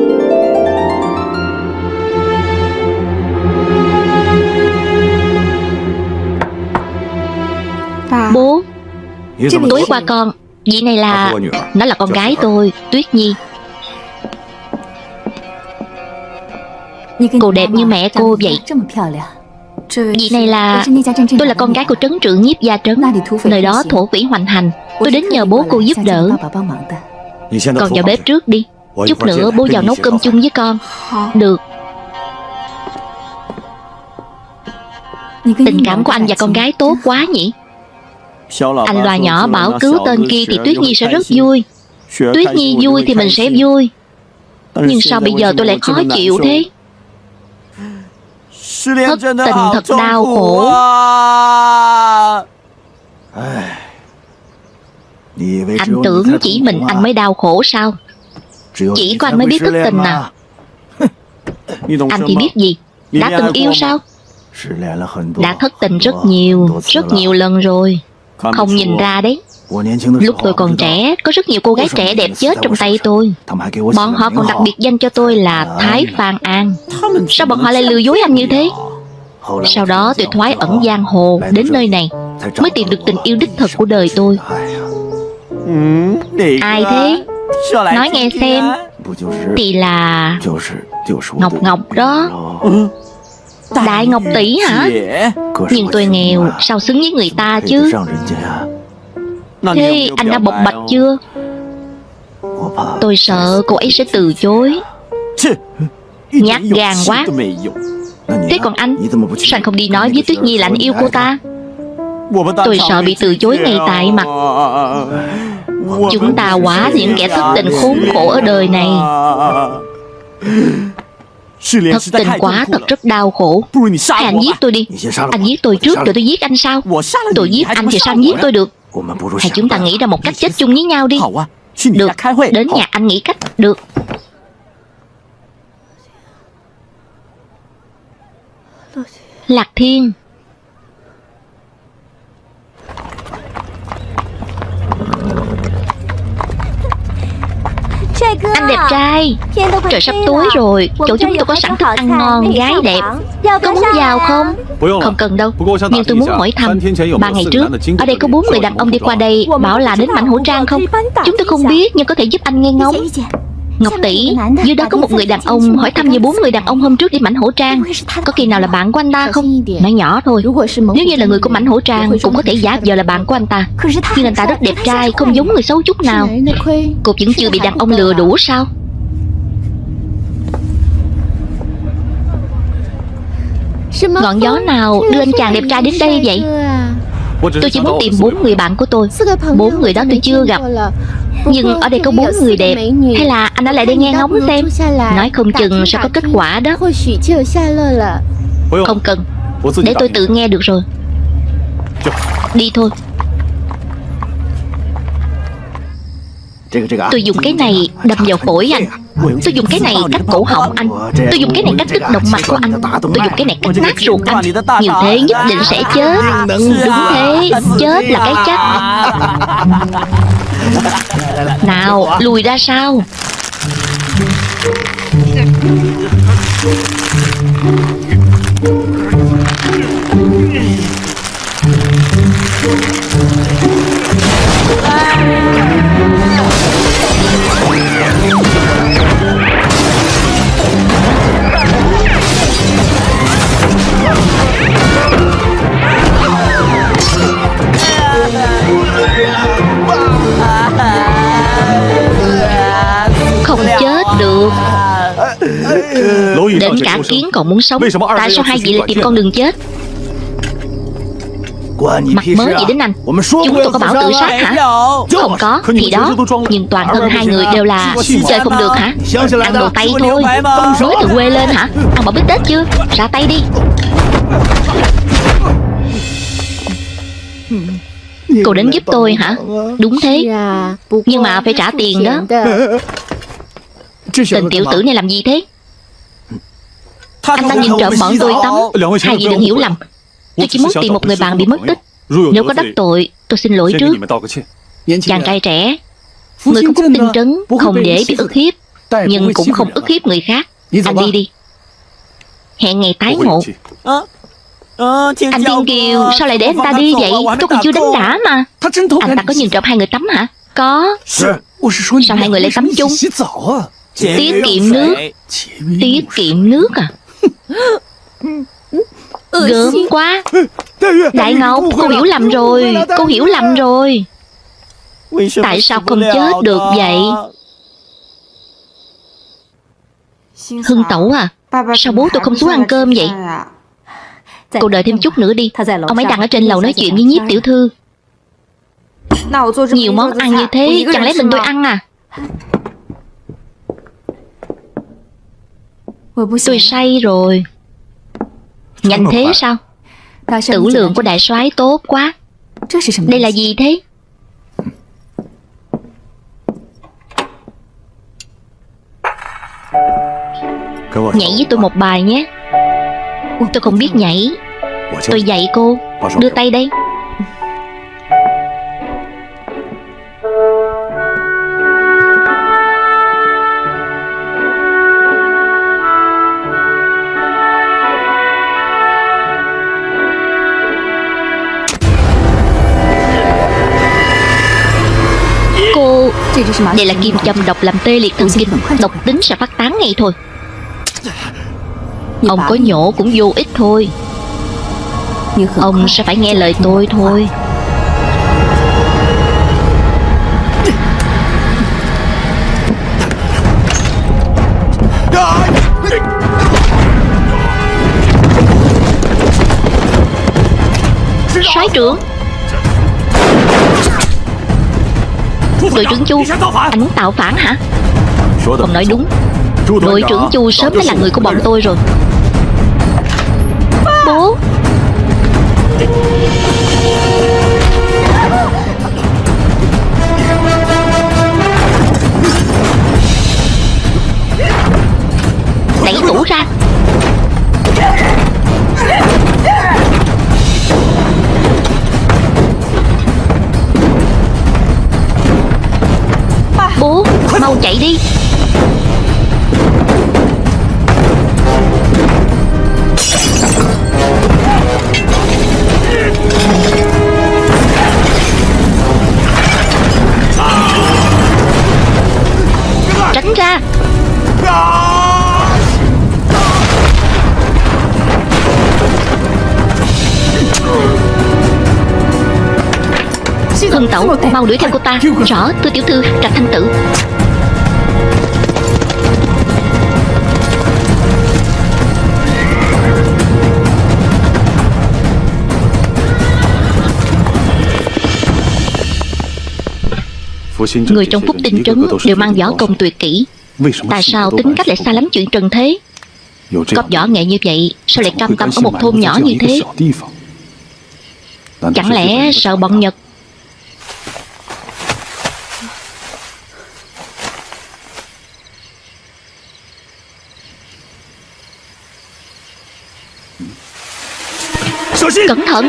Bố Tối qua con. Vị này là Nó là con gái tôi Tuyết Nhi. Cô đẹp như mẹ cô vậy. Vị này là Tôi là con gái của trấn trưởng nhiếp gia trấn. Nơi đó thổ vĩ hoành hành. Tôi đến nhờ bố cô giúp đỡ. Còn vào bếp trước đi. Chút nữa bố vào nấu cơm chung với con. Được. Tình cảm của anh và con gái tốt quá nhỉ? Anh loa nhỏ bảo cứu tên kia thì Tuyết Nhi sẽ rất vui. Tuyết Nhi vui thì mình sẽ vui. Nhưng sao bây giờ tôi lại khó chịu thế? Thất tình thật đau khổ. Anh tưởng chỉ mình anh mới đau khổ sao? Chỉ có anh mới biết thất tình à? Anh thì biết gì? Đã từng yêu sao? Đã thất tình rất nhiều Rất nhiều lần rồi Không nhìn ra đấy. Lúc tôi còn trẻ Có rất nhiều cô gái trẻ đẹp chết trong tay tôi. Bọn họ còn đặc biệt danh cho tôi là Thái Phan An. Sao bọn họ lại lừa dối anh như thế? Sau đó tôi thoái ẩn giang hồ Đến nơi này Mới tìm được tình yêu đích thực của đời tôi. Ai thế? Nói nghe xem. Thì là Ngọc Ngọc đó Đại Ngọc Tỷ hả? Nhưng tôi nghèo Sao xứng với người ta chứ? Thế anh đã bộc bạch chưa? Tôi sợ cô ấy sẽ từ chối. Nhát gan quá. Thế còn anh? Sao anh không đi nói với Tuyết Nhi là anh yêu cô ta? Tôi sợ bị từ chối ngay tại mặt. Chúng ta quá những kẻ thất tình khốn khổ ở đời này Thất tình quá thật rất đau khổ. Hay anh giết tôi đi. Anh giết tôi trước rồi tôi giết anh sao Tôi giết anh thì sao anh giết tôi được? Hay chúng ta nghĩ ra một cách chết chung với nhau đi. Được, đến nhà anh nghĩ cách. Được. Lạc Thiên Anh đẹp trai. Trời sắp tối rồi. Chỗ chúng tôi có sẵn thức ăn ngon Gái đẹp. Có muốn vào không? Không cần đâu. Nhưng tôi muốn hỏi thăm. Ba ngày trước Ở đây có bốn người đàn ông đi qua đây Bảo là đến mảnh hổ trang không? Chúng tôi không biết Nhưng có thể giúp anh nghe ngóng Ngọc tỷ Dưới đó có một người đàn ông Hỏi thăm về bốn người đàn ông hôm trước đi mảnh hổ trang. Có khi nào là bạn của anh ta không? Nói nhỏ thôi. Nếu như là người của mảnh hổ trang Cũng có thể giả giờ là bạn của anh ta. Nhưng anh ta rất đẹp trai Không giống người xấu chút nào. Cô vẫn chưa bị đàn ông lừa đủ sao? Ngọn gió nào đưa anh chàng đẹp trai đến đây vậy? Tôi chỉ muốn tìm bốn người bạn của tôi. Bốn người đó tôi chưa gặp Nhưng ở đây có bốn người đẹp. Hay là anh ở lại đây nghe ngóng xem? Nói không chừng sẽ có kết quả đó. Không cần. Để tôi tự nghe được rồi. Đi thôi Tôi dùng cái này đâm vào phổi anh. Tôi dùng cái này cắt cổ họng anh. Tôi dùng cái này cắt đứt động mạch của anh. Tôi dùng cái này cắt nát ruột anh. Như thế nhất định sẽ chết. Đúng thế. Chết là cái chắc Nào, lùi ra sau. you. Đến cả kiến còn muốn sống Tại sao hai vị lại tìm con đường chết? Mặt mới gì đến anh? Chúng tôi có bảo tự sát hả? Không có Thì đó Nhưng toàn thân hai người đều là Chơi không được hả? Ăn đồ tay thôi. Mới từ quê lên hả? Ăn bỏ bít tết chưa? Ra tay đi. Cô đến giúp tôi hả? Đúng thế. Nhưng mà phải trả tiền đó. Tình tiểu tử này làm gì thế Anh ta nhìn trộm bọn tôi tắm Hai vị đừng hiểu lầm Tôi chỉ muốn tìm một người bạn bị mất tích Nếu có đắc tội Tôi xin lỗi trước Chàng trai trẻ Người không có tinh trấn Không dễ bị ức hiếp Nhưng cũng không ức hiếp người khác Anh đi đi Hẹn ngày tái ngộ Anh Tiên Kiều Sao lại để anh ta đi vậy Tôi còn chưa đánh đã mà Anh ta có nhìn trộm hai người tắm hả Có Sao hai người lại tắm chung Tiết kiệm nước Tiết kiệm nước à Gớm quá. Đại Ngọc Cô hiểu lầm rồi. Cô hiểu lầm rồi. Tại sao không chết được vậy? Hưng Tẩu à Sao bố tôi không xuống ăn cơm vậy? Cô đợi thêm chút nữa đi. Ông ấy đang ở trên lầu nói chuyện với nhiếp tiểu thư. Nhiều món ăn như thế Chẳng lẽ mình tôi ăn à Tôi say rồi. Nhanh thế sao? Tử lượng của đại soái tốt quá. Đây là gì thế? Nhảy với tôi một bài nhé. Tôi không biết nhảy. Tôi dạy cô. Đưa tay đây Đây là kim châm độc làm tê liệt thần kinh. Độc tính sẽ phát tán ngay thôi. Ông có nhổ cũng vô ích thôi. Ông sẽ phải nghe lời tôi thôi. Soái trưởng Đội trưởng Chu Anh muốn tạo phản hả? Ông nói đúng. Đội trưởng Chu sớm đã là người của bọn tôi rồi Mau đuổi theo cô ta. Rõ thưa tiểu thư Trạch thanh tử. Người trong phúc tinh trấn đều mang võ công tuyệt kỹ. Tại sao tính cách lại xa lắm chuyện trần thế? Có võ nghệ như vậy Sao lại cam tâm ở một thôn nhỏ như thế? Chẳng lẽ sợ bọn Nhật Cẩn thận.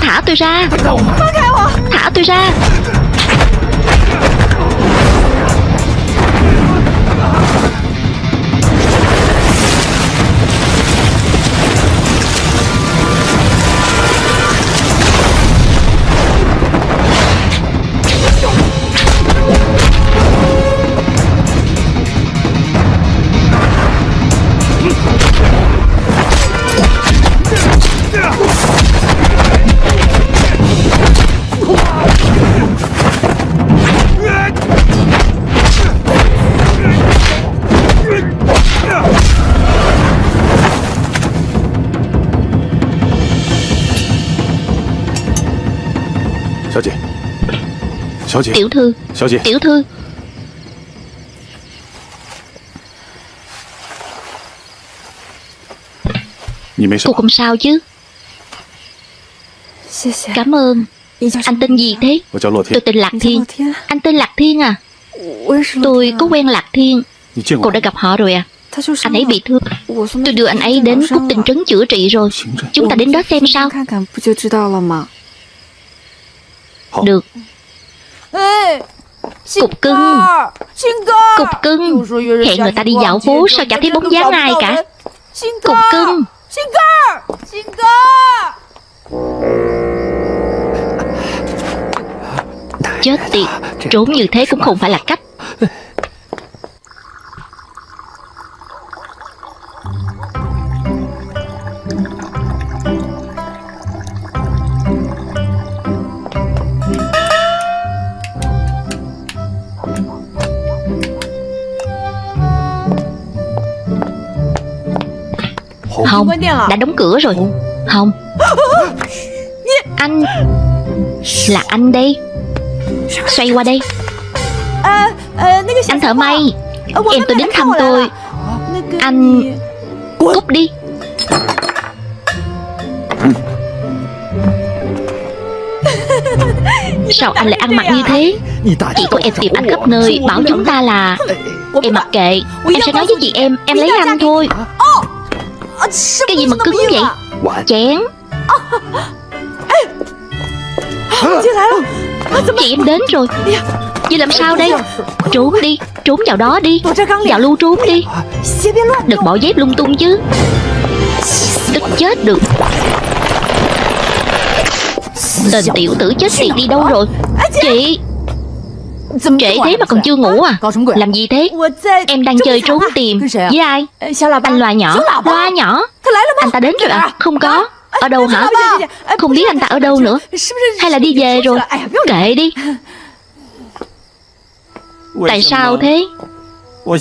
Thả tôi ra. Thả tôi ra Tiểu thư. Tiểu thư. Cô không sao chứ. Cảm ơn. Anh tên gì thế? Tôi tên Lạc Thiên. Anh tên Lạc Thiên à? Tôi có quen Lạc Thiên. Cô đã gặp họ rồi à? Anh ấy bị thương. Tôi đưa anh ấy đến Cúc Tinh Trấn chữa trị rồi. Chúng ta đến đó xem sao. Được Cục cưng. Cục cưng. Hẹn người ta đi dạo phố Sao chẳng thấy bóng dáng ai cả. Cục cưng. Chết tiệt. Trốn như thế cũng không phải là cách Không. Đã đóng cửa rồi. Không. Anh. Là anh đây. Xoay qua đây. Anh thợ may. Em tôi đến thăm tôi. Anh Cút đi. Sao anh lại ăn mặc như thế? Chị của em tìm anh khắp nơi Bảo chúng ta là Em mặc kệ. Em sẽ nói với chị em Em lấy anh thôi Cái gì mà cứng vậy? Chén Chị em đến rồi. Vậy làm sao đây? Trốn đi Trốn vào đó đi. Vào lưu trốn đi. Đừng bỏ dép lung tung chứ. Tức chết được. Tên tiểu tử chết tiệt đi đâu rồi? Chị Trễ thế mà còn chưa ngủ à? Làm gì thế? Em đang chơi trốn tìm. Với ai? Anh loa nhỏ. Loa nhỏ. Anh ta đến rồi à Không có. Ở đâu hả? Không biết anh ta ở đâu nữa. Hay là đi về rồi? Kệ đi. Tại sao thế?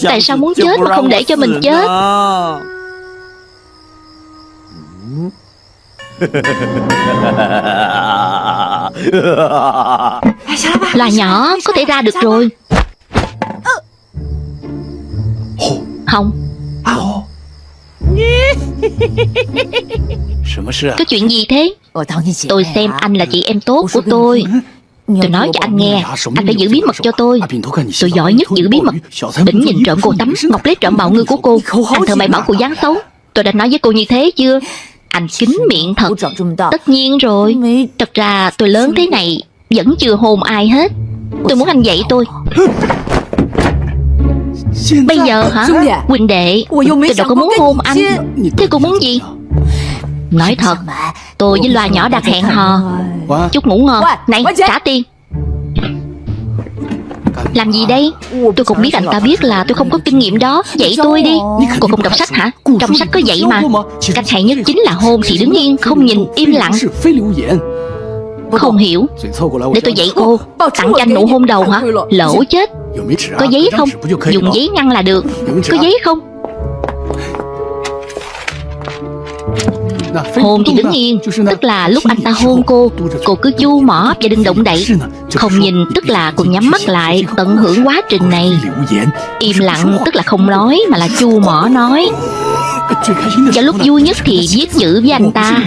Tại sao muốn chết mà không để cho mình chết là nhỏ, có thể ra được rồi. Không. Có chuyện gì thế? Tôi xem anh là chị em tốt của tôi. Tôi nói cho anh nghe, Anh phải giữ bí mật cho tôi. Tôi giỏi nhất giữ bí mật. Bỉnh nhìn trộm cô tắm Ngọc lấy trộm bạo ngư của cô. Anh thợ mày bảo cô dáng xấu. Tôi đã nói với cô như thế chưa? Anh kín miệng thật. Tất nhiên rồi. Thật ra tôi lớn thế này Vẫn chưa hôn ai hết. Tôi muốn anh dạy tôi. Bây giờ hả? Huynh đệ Tôi đâu có muốn hôn anh. Thế cô muốn gì? Nói thật Tôi với loa nhỏ đặt hẹn hò. Chúc ngủ ngon. Này trả tiền làm gì đây? Tôi cũng biết anh ta biết là tôi không có kinh nghiệm đó. Dạy tôi đi. Cô không đọc sách hả? Trong sách có dạy mà. Cách hay nhất chính là hôn thì đứng yên, Không nhìn, im lặng. Không hiểu. Để tôi dạy cô. Tặng cho anh nụ hôn đầu hả? Lỗ chết. Có giấy không? Dùng giấy ngăn là được. Có giấy không? Hôn thì đứng yên Tức là lúc anh ta hôn cô Cô cứ chu mỏ và đừng động đậy. Không nhìn tức là cô nhắm mắt lại Tận hưởng quá trình này. Im lặng tức là không nói Mà là chu mỏ nói. Và lúc vui nhất thì viết chữ với anh ta.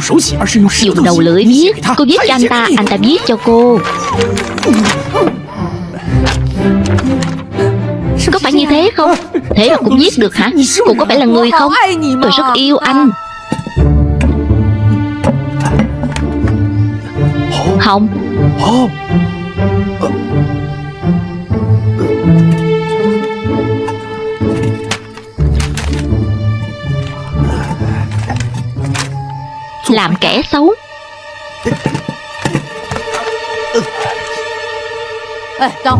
Dùng đầu lưỡi viết Cô viết cho anh ta Anh ta viết cho cô. Có phải như thế không? Thế mà cũng viết được hả? Cô có phải là người không Tôi rất yêu anh Không. Làm kẻ xấu.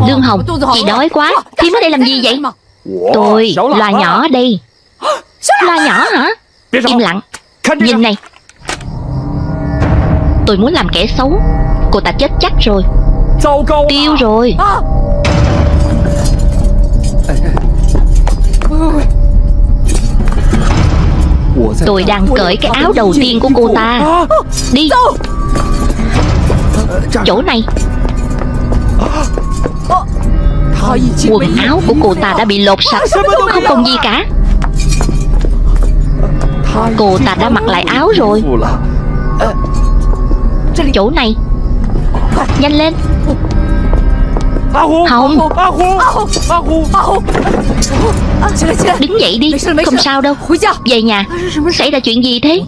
Dương Hồng Chị đói quá. Thím ở đây làm gì vậy? Tôi Loa nhỏ đây. Loa nhỏ hả? Im lặng. Nhìn này Tôi muốn làm kẻ xấu. Cô ta chết chắc rồi. Tiêu rồi. Tôi đang cởi cái áo đầu tiên của cô ta. Đi. Chỗ này. Quần áo của cô ta đã bị lột sạch. Không còn gì cả. Cô ta đã mặc lại áo rồi Chỗ này. Nhanh lên. Không Đứng dậy đi Không sao đâu. Về nhà. Xảy ra chuyện gì thế?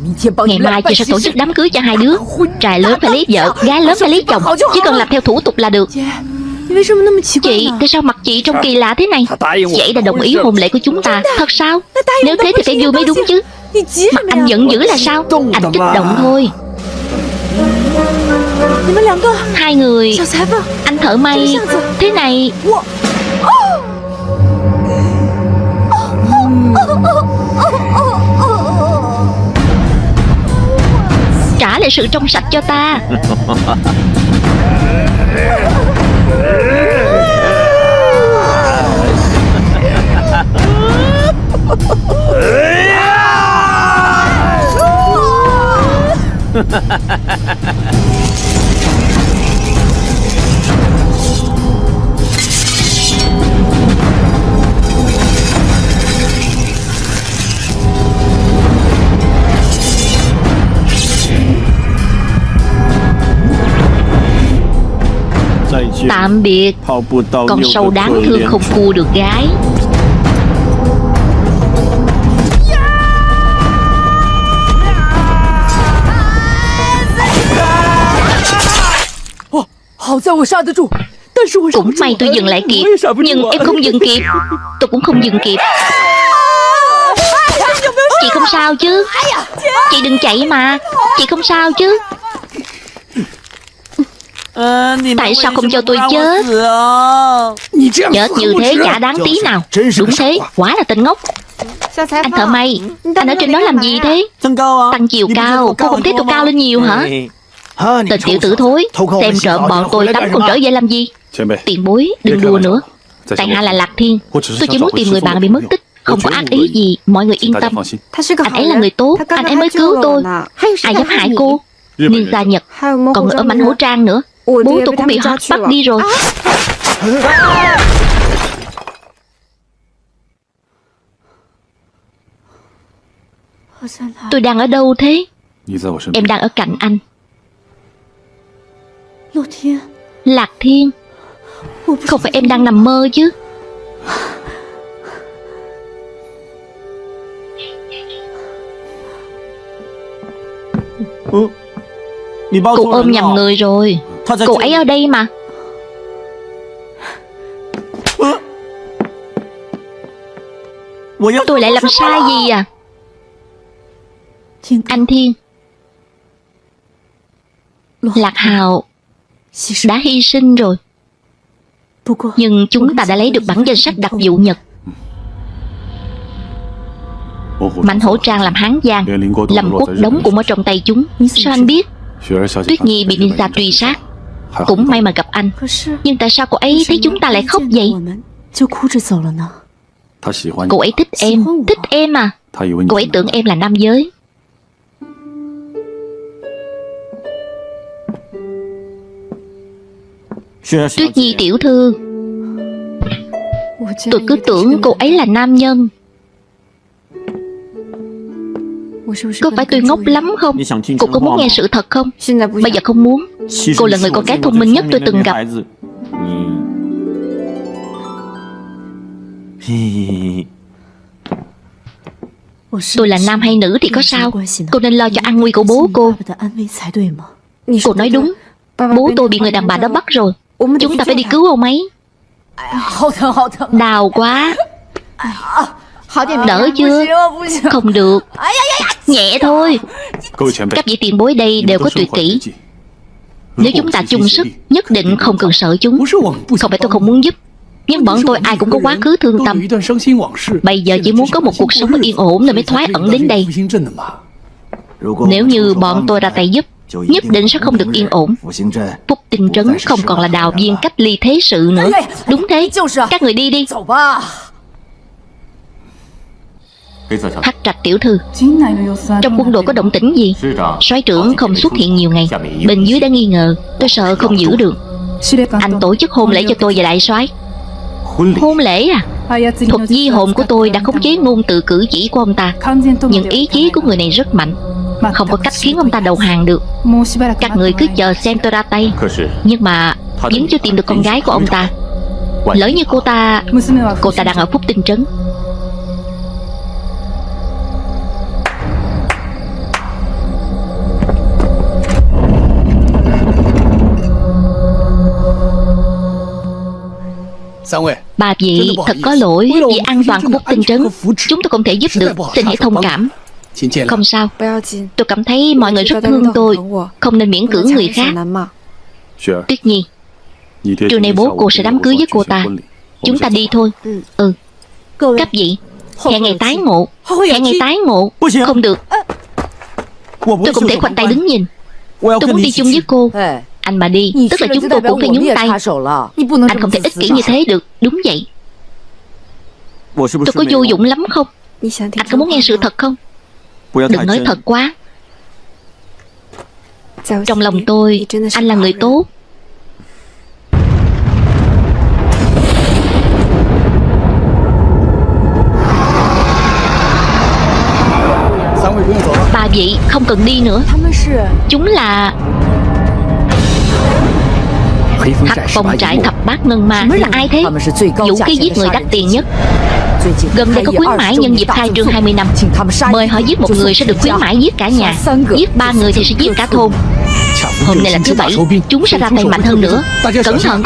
Ngày mai chị sẽ tổ chức đám cưới cho hai đứa. Trai lớn phải lấy vợ Gái lớn phải lấy chồng. Chỉ cần làm theo thủ tục là được. Chị, tại sao mặt chị trông kỳ lạ thế này? Vậy đã đồng ý hôn lễ của chúng ta. Thật sao? Nếu thế thì phải vui mới đúng chứ. Mặt anh giận dữ là sao? Anh kích động thôi Hai người. Anh thợ may. Thế này. Trả lại sự trong sạch cho ta. 再见，Tạm biệt Con sâu đáng thương không cua được gái Cũng may tôi dừng lại kịp Nhưng em không dừng kịp Tôi cũng không dừng kịp Chị không sao chứ Chị đừng chạy mà Chị không sao chứ Tại sao không cho tôi chết Chết như thế chả đáng tí nào. Đúng thế, quá. là tên ngốc. Anh thợ may, anh ở trên đó làm gì thế? Tăng chiều cao, cô không thấy tôi cao lên nhiều hả? Tên tiểu tử thối Xem trộm bọn tôi tắm còn trở về làm gì? Tiền bối, đừng đùa nữa. Tại hạ là Lạc Thiên. Tôi chỉ muốn tìm người bạn bị mất tích không có ác ý gì. Mọi người yên tâm. anh ấy là người tốt. anh ấy mới cứu tôi ai dám hại cô ninja nhật còn người ở mảnh hổ trang nữa Bố tôi cũng bị họ bắt đi rồi. Tôi đang ở đâu thế? Em đang ở cạnh anh. Lạc Thiên. Không phải em đang nằm mơ chứ. Cụ ôm nhầm người rồi. Cô ấy ở đây mà. Tôi lại làm sai gì à? Anh Thiên. Lạc Hào Đã hy sinh rồi. Nhưng chúng ta đã lấy được bản danh sách đặc vụ Nhật. Mạnh hổ trang làm hán giang Lâm quốc đống cũng ở trong tay chúng. Sao anh biết? Tuyết Nhi bị ninja truy sát. Cũng may mà gặp anh. Nhưng tại sao cô ấy thấy chúng ta lại khóc vậy? Cô ấy thích em. Thích em. À? Cô ấy tưởng em là nam giới. Tuyết Nhi tiểu thư. Tôi cứ tưởng cô ấy là nam nhân. Có phải tôi ngốc lắm không? Cô có muốn nghe sự thật không? Bây giờ không muốn. Cô là người con gái thông minh nhất tôi từng gặp. Tôi là nam hay nữ thì có sao? Cô nên lo cho an nguy của bố cô. Cô nói đúng. Bố tôi bị người đàn bà đó bắt rồi. Chúng ta phải đi cứu ông ấy. Đau quá. Đỡ chưa? Không được. Nhẹ thôi. Các vị tiền bối đây đều có tuyệt kỹ. Nếu chúng ta chung sức Nhất định không cần sợ chúng. Không phải tôi không muốn giúp nhưng bọn tôi ai cũng có quá khứ thương tâm. Bây giờ chỉ muốn có một cuộc sống yên ổn Nên mới thoái ẩn đến đây. Nếu như bọn tôi ra tay giúp Nhất định sẽ không được yên ổn. Phúc tinh trấn không còn là đào viên cách ly thế sự nữa. Đúng thế, các người đi đi. Hắc trạch tiểu thư. Trong quân đội có động tĩnh gì? Soái trưởng không xuất hiện nhiều ngày. Bên dưới đã nghi ngờ. Tôi sợ không giữ được. Anh tổ chức hôn lễ cho tôi và đại soái. Hôn lễ? À? Thuật di hồn của tôi đã khống chế ngôn từ cử chỉ của ông ta. Nhưng ý chí của người này rất mạnh. Không có cách khiến ông ta đầu hàng được. Các người cứ chờ xem tôi ra tay. Nhưng mà vẫn chưa tìm được con gái của ông ta. Lỡ như cô ta Cô ta đang ở phúc tinh trấn. Bà vị thật có lỗi vì an toàn của một tinh trấn Chúng tôi không thể giúp được Xin hãy thông cảm. Không sao. Tôi cảm thấy mọi người rất thương tôi. Không nên miễn cưỡng người khác. Tuyết Nhi Chiều nay ừ. bố cô sẽ đám cưới với cô ta. Chúng ta đi thôi. Ừ. Cấp vị Hẹn ngày tái ngộ. Hẹn ngày tái ngộ. Không được. Tôi không thể khoanh tay đứng nhìn. Tôi muốn đi chung với cô anh mà đi Tức là chúng tôi cũng phải nhúng tay. Anh không thể ích kỷ như thế được Đúng vậy. Tôi có vô dụng lắm không? Anh có muốn nghe sự thật không? Đừng nói thật quá. Trong lòng tôi Anh là người tốt. Bà vị không cần đi nữa. Chúng là hắc phong trại thập bát ngân ma. Mới là ai thế? Vũ khí giết người đắt tiền nhất. Gần đây có khuyến mãi nhân dịp khai trương 20 năm. Mời họ giết một người sẽ được khuyến mãi giết cả nhà. Giết ba người thì sẽ giết cả thôn. Hôm nay là thứ bảy Chúng sẽ ra tay mạnh hơn nữa. Cẩn thận.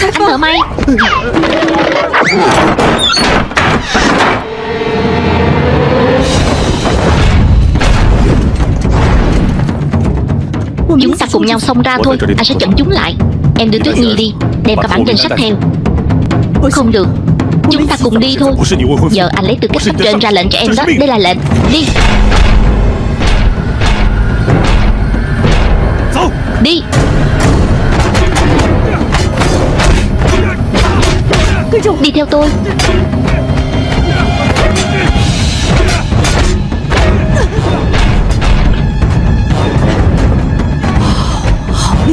Anh thợ may. Chúng ta cùng nhau xông ra thôi. Anh sẽ chặn chúng lại. Em đưa Tuyết Nhi đi Đem cả bản danh sách theo. Không được. Chúng ta cùng đi thôi. Giờ anh lấy tư cách cấp trên ra lệnh cho em đó. Đây là lệnh. Đi. Đi. Đi theo tôi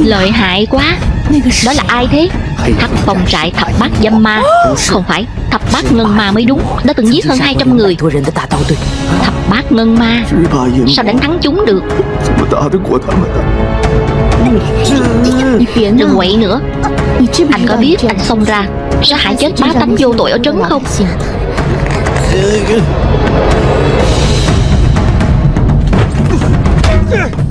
Lợi hại quá. Đó là ai thế? Thập phòng trại thập bát dâm ma. Không phải, Thập bát ngân ma mới đúng. Đã từng giết hơn 200 người. Thập bát ngân ma. Sao đánh thắng chúng được? Đừng quậy nữa. Anh có biết anh xông ra Sẽ hại chết bá tánh vô tội ở trấn không? Yeah.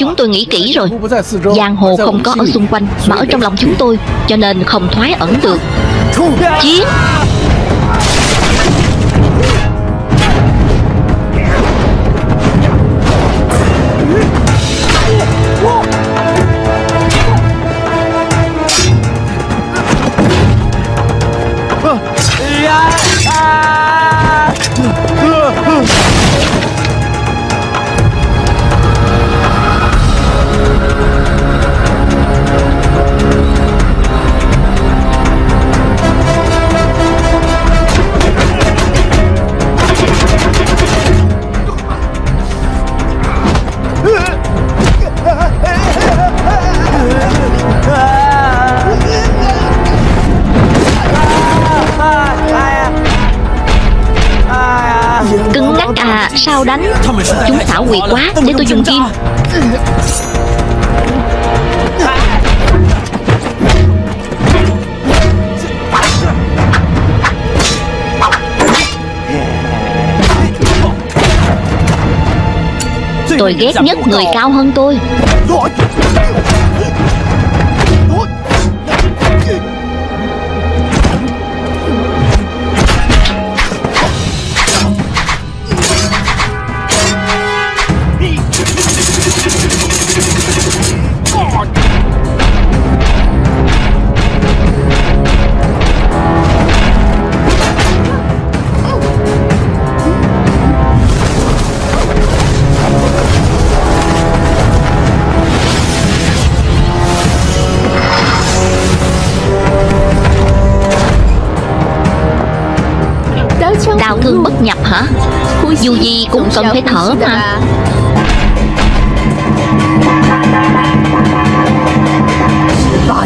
Chúng tôi nghĩ kỹ rồi. Giang hồ không có ở xung quanh, Mà ở trong lòng chúng tôi, Cho nên không thoái ẩn được. Chiến! Quyệt quá Để tôi dùng kim Tôi ghét nhất người cao hơn tôi cần phải thở mà.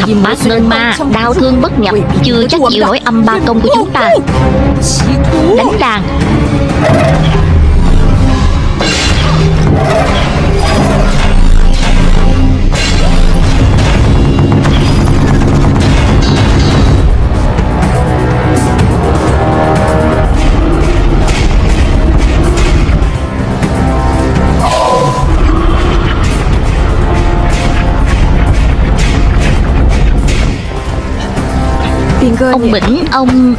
Thập bát ngân ma Đau thương bất nhập Chưa chắc chịu nổi âm ba công của chúng ta. Đánh đàn Ông Bỉnh, ông...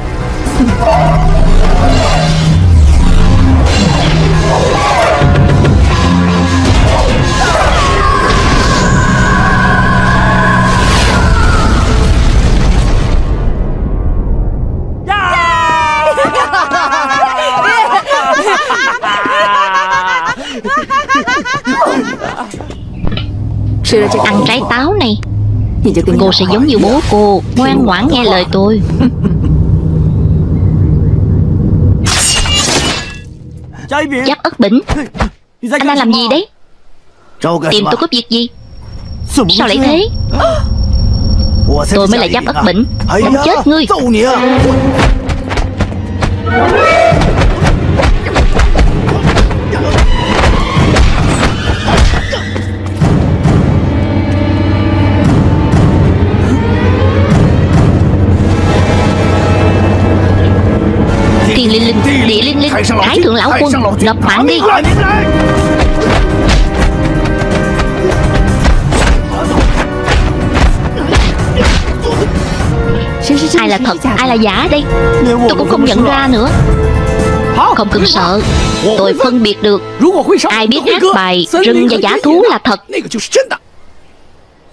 Sira chắc ăn trái táo. Cô sẽ giống như bố cô, Ngoan ngoãn nghe lời tôi. Giáp ớt bỉnh. Anh đang làm gì đấy? Tìm tôi cướp việc gì? Sao lại thế? Tôi mới là giáp ớt bỉnh. Không chết ngươi. Thái thượng lão quân gặp phản đi. Ai là thật, ai là giả đây? Tôi cũng không nhận ra nữa. Không cần sợ. Tôi phân biệt được. Ai biết hát bài Rừng và giả thú là thật.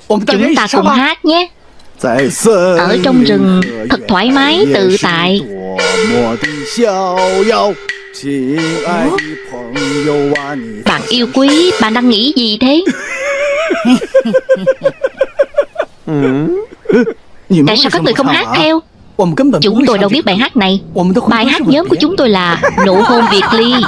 Chúng ta cùng hát nhé. Ở trong rừng thật thoải mái tự tại. Bạn yêu quý, bạn đang nghĩ gì thế? Ừ. Tại sao các người không hát theo? Chúng tôi đâu biết bài hát này. Bài hát nhóm của chúng tôi là Nụ hôn Việt Ly.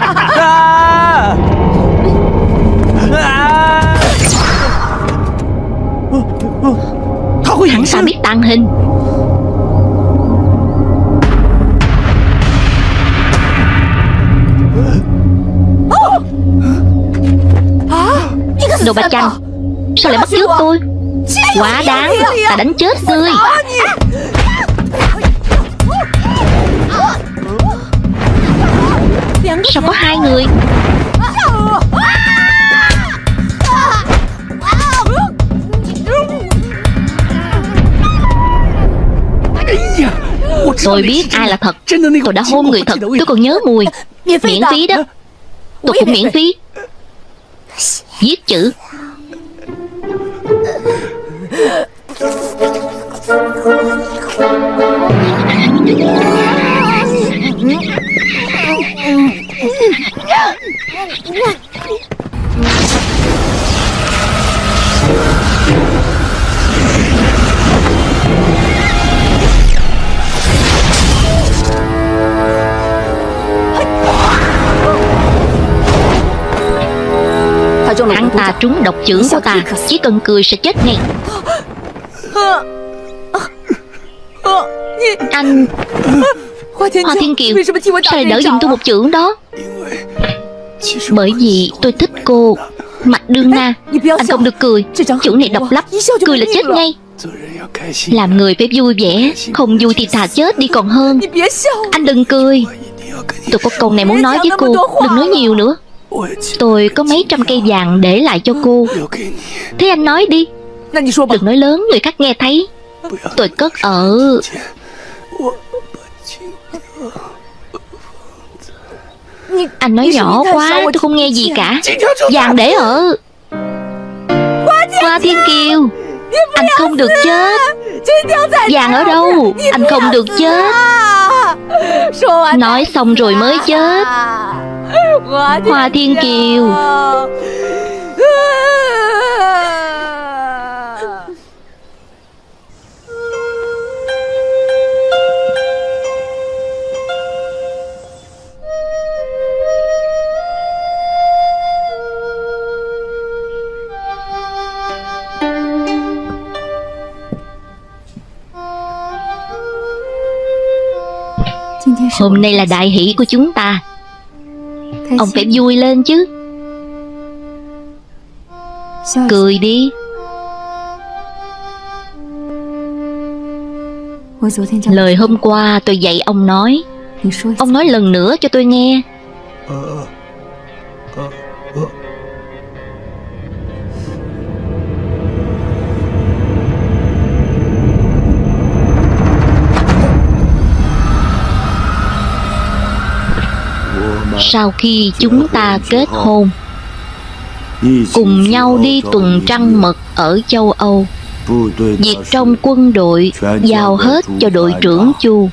Hắn ta biết tàng hình? Đồ bạch chanh Sao lại bắt trước tôi? Quá đáng Ta đánh chết ngươi. Sao có hai người? Tôi biết ai là thật. Tôi đã hôn người thật. Tôi còn nhớ mùi. Miễn phí đó. Tôi cũng miễn phí. Viết chữ. Hắn ta trúng độc chưởng của ta Chỉ cần cười sẽ chết ngay. Anh Hoa Thiên Kiều Sao lại đỡ giùm tôi một chữ đó? Bởi vì tôi thích cô Mạch Đương Na. Anh không được cười. Chữ này độc lắm Cười là chết ngay. Làm người phải vui vẻ Không vui thì thà chết đi còn hơn. Anh đừng cười. Tôi có câu này muốn nói với cô Đừng nói nhiều nữa. Tôi có mấy trăm cây vàng để lại cho cô. Thế anh nói đi. Đừng nói lớn, người khác nghe thấy. Tôi cất ở. Anh nói nhỏ quá, tôi không nghe gì cả. Vàng để ở. Hoa Thiên Kiều. Anh không được chết. Vàng ở đâu? Anh không được chết. Nói xong rồi mới chết. Hoa Thiên Kiều. Hôm nay là đại hỷ của chúng ta. Ông phải vui lên chứ. Cười đi. Lời hôm qua tôi dạy ông nói. Ông nói lần nữa cho tôi nghe. Ờ, ờ, ờ, sau khi chúng ta kết hôn cùng nhau đi tuần trăng mật ở châu Âu. Việc trong quân đội giao hết cho đội trưởng Chu.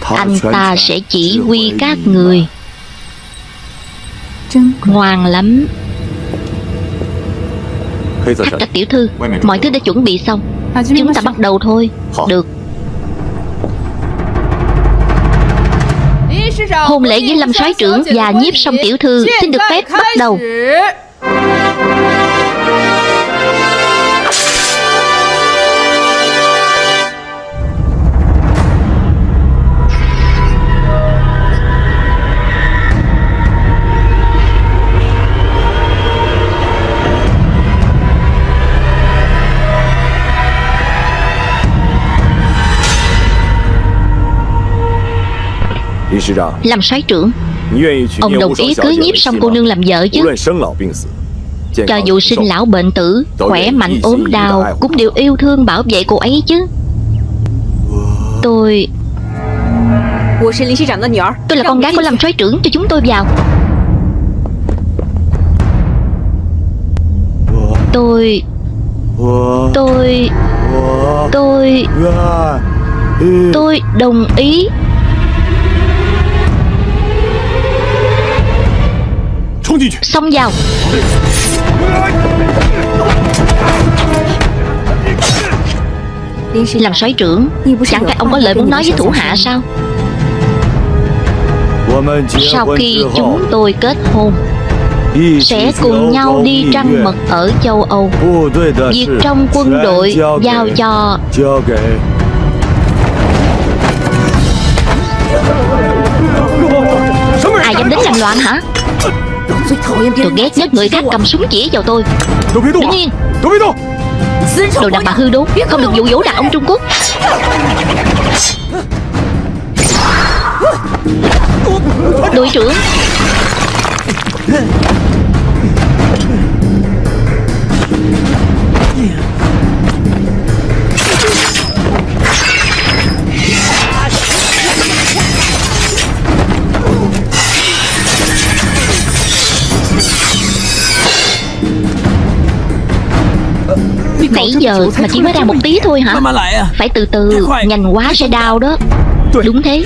Anh ta sẽ chỉ huy các người. Ngoan lắm. Thách các tiểu thư, mọi thứ đã chuẩn bị xong. Chúng ta bắt đầu thôi. Được. Hôn lễ với Lâm soái trưởng và nhiếp song tiểu thư, xin được phép bắt đầu. Làm soái trưởng. Ông đồng ý cưới nhiếp xong cô nương làm vợ chứ。Cho dù sinh lão bệnh tử Khỏe mạnh ốm đau Cũng đều yêu thương bảo vệ cô ấy chứ. Tôi Tôi là con gái của làm soái trưởng Cho chúng tôi vào. Tôi Tôi Tôi Tôi đồng ý Xông vào. Làm soái trưởng. Chẳng phải ông có lời muốn nói với thủ hạ sao? Sau khi chúng tôi kết hôn sẽ cùng nhau đi trăng mật ở châu Âu. Việc trong quân đội giao cho Ai dám đến làm loạn hả? Tôi ghét nhất người khác cầm súng chỉ vào tôi. Đứng yên Đồ đàn bà hư đốn Không được dụ dỗ đàn ông Trung Quốc. Đội trưởng. Nãy giờ mà chỉ mới ra một tí thôi hả? Phải từ từ Nhanh quá sẽ đau đó. Đúng thế.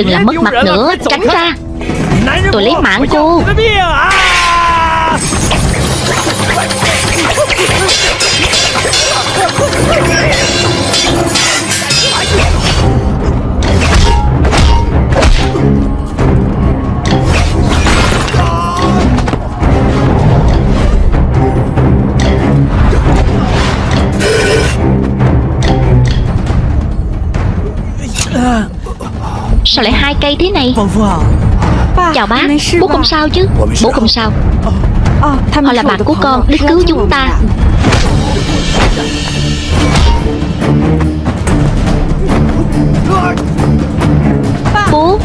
Đừng làm mất mặt nữa Tránh ra. Tôi lấy mạng Cây thế này. Chào bác Bố không sao chứ? Bố không sao. Họ là bạn của con Đến cứu chúng ta. Bố.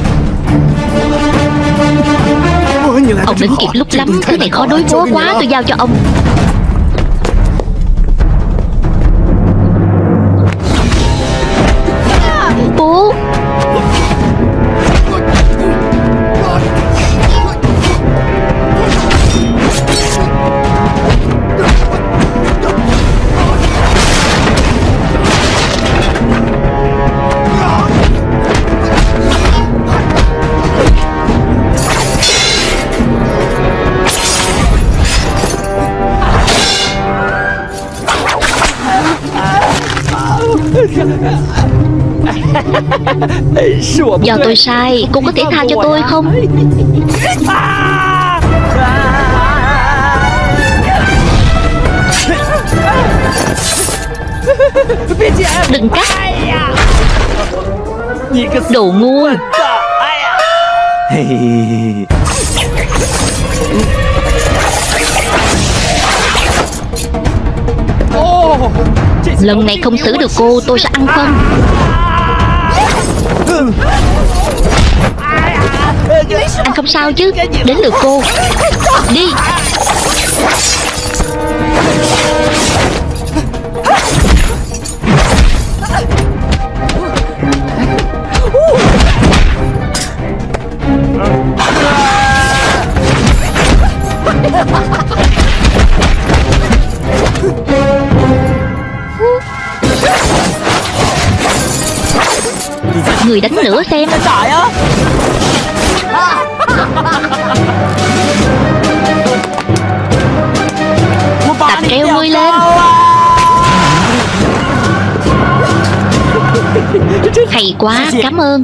Ông đến kịp lúc lắm Thứ này khó đối phó quá Tôi giao cho ông. Do tôi sai. Cô có thể tha cho tôi không? Đừng cắt. Đồ ngu. Lần này không xử được cô tôi sẽ ăn phân anh không sao chứ. Đến lượt cô. Đi. Người đánh nữa xem. Tập treo ngươi lên. Hay quá, cảm ơn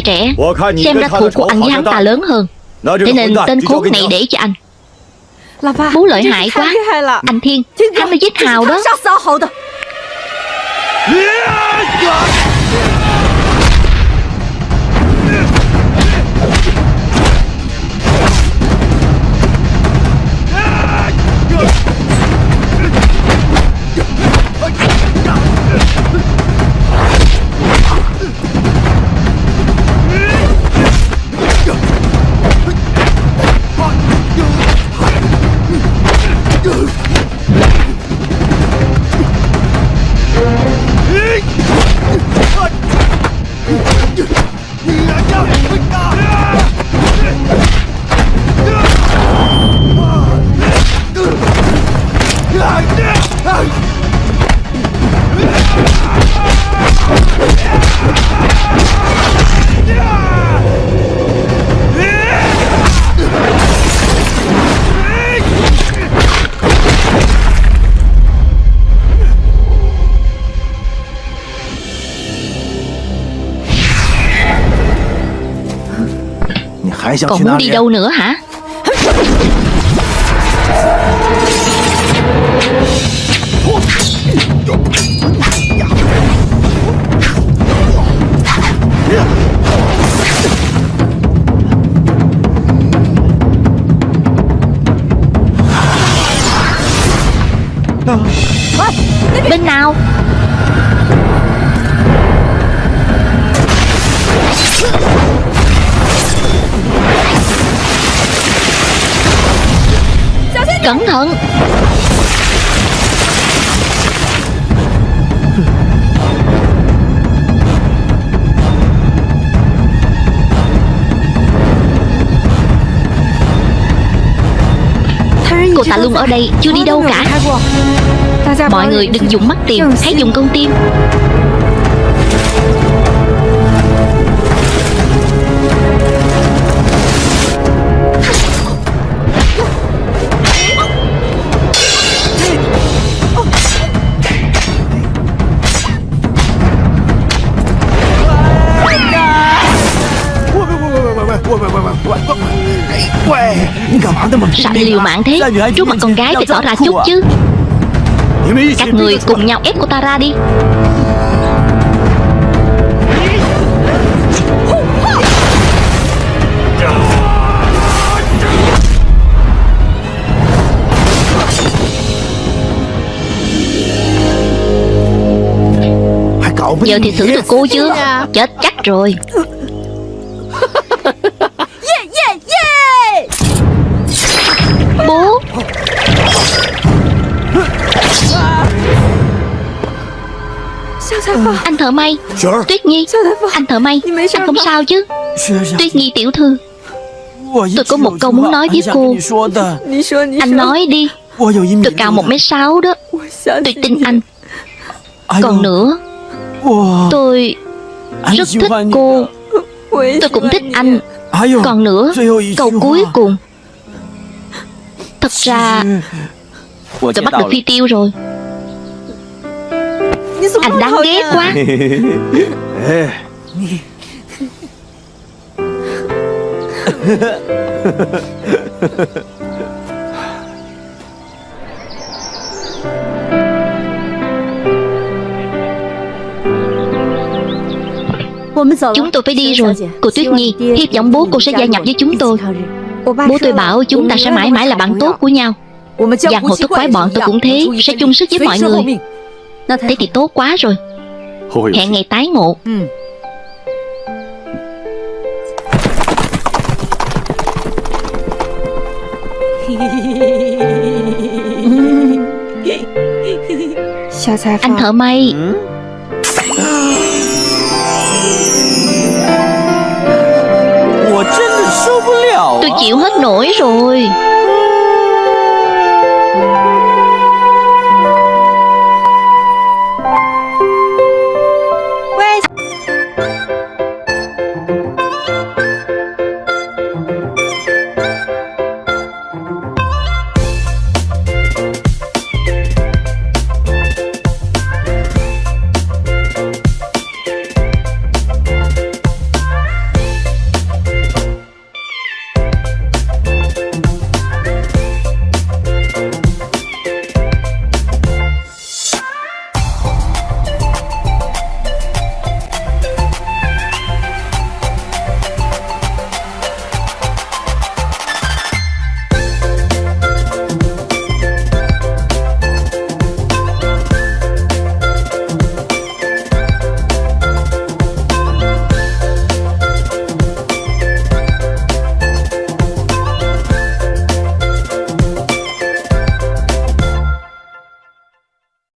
trai trẻ. Xem ra thù của anh với hắn ta lớn hơn. Thế nên tên khốn này để cho anh. Bố lợi hại quá. Anh Thiên Hắn đã giết Hào đó Còn muốn đi đâu nữa hả thận Cô ta luôn ở đây Chưa đi đâu cả. Mọi người đừng dùng mắt tìm Hãy dùng con tim Sao anh liều mạng thế? Trước mặt con gái phải tỏ ra chút chứ. Các người cùng nhau ép cô ta ra đi. Giờ thì thử được cô chứ, Chết chắc rồi. Ừ. Anh thợ may. Tuyết Nhi. Anh thợ may. Anh không sao? chứ? Tuyết Nhi tiểu thư. Tôi có một câu muốn nói với cô. Anh nói đi. Tôi cao một mấy sáu đó. Tôi tin anh. Còn nữa Tôi rất thích cô. Tôi cũng thích anh. Còn nữa Câu cuối cùng. Thật ra Tôi bắt được phi tiêu rồi. Anh đáng ghét quá. Chúng tôi phải đi rồi. Cô Tuyết Nhi Hy vọng bố cô sẽ gia nhập với chúng tôi. Bố tôi bảo chúng ta sẽ mãi mãi là bạn tốt của nhau. Giang hồ thức quái bọn tôi cũng thế Sẽ chung sức với mọi người. Thế thì tốt quá rồi. Hẹn ngày tái ngộ. Anh thợ may. Tôi chịu hết nổi rồi.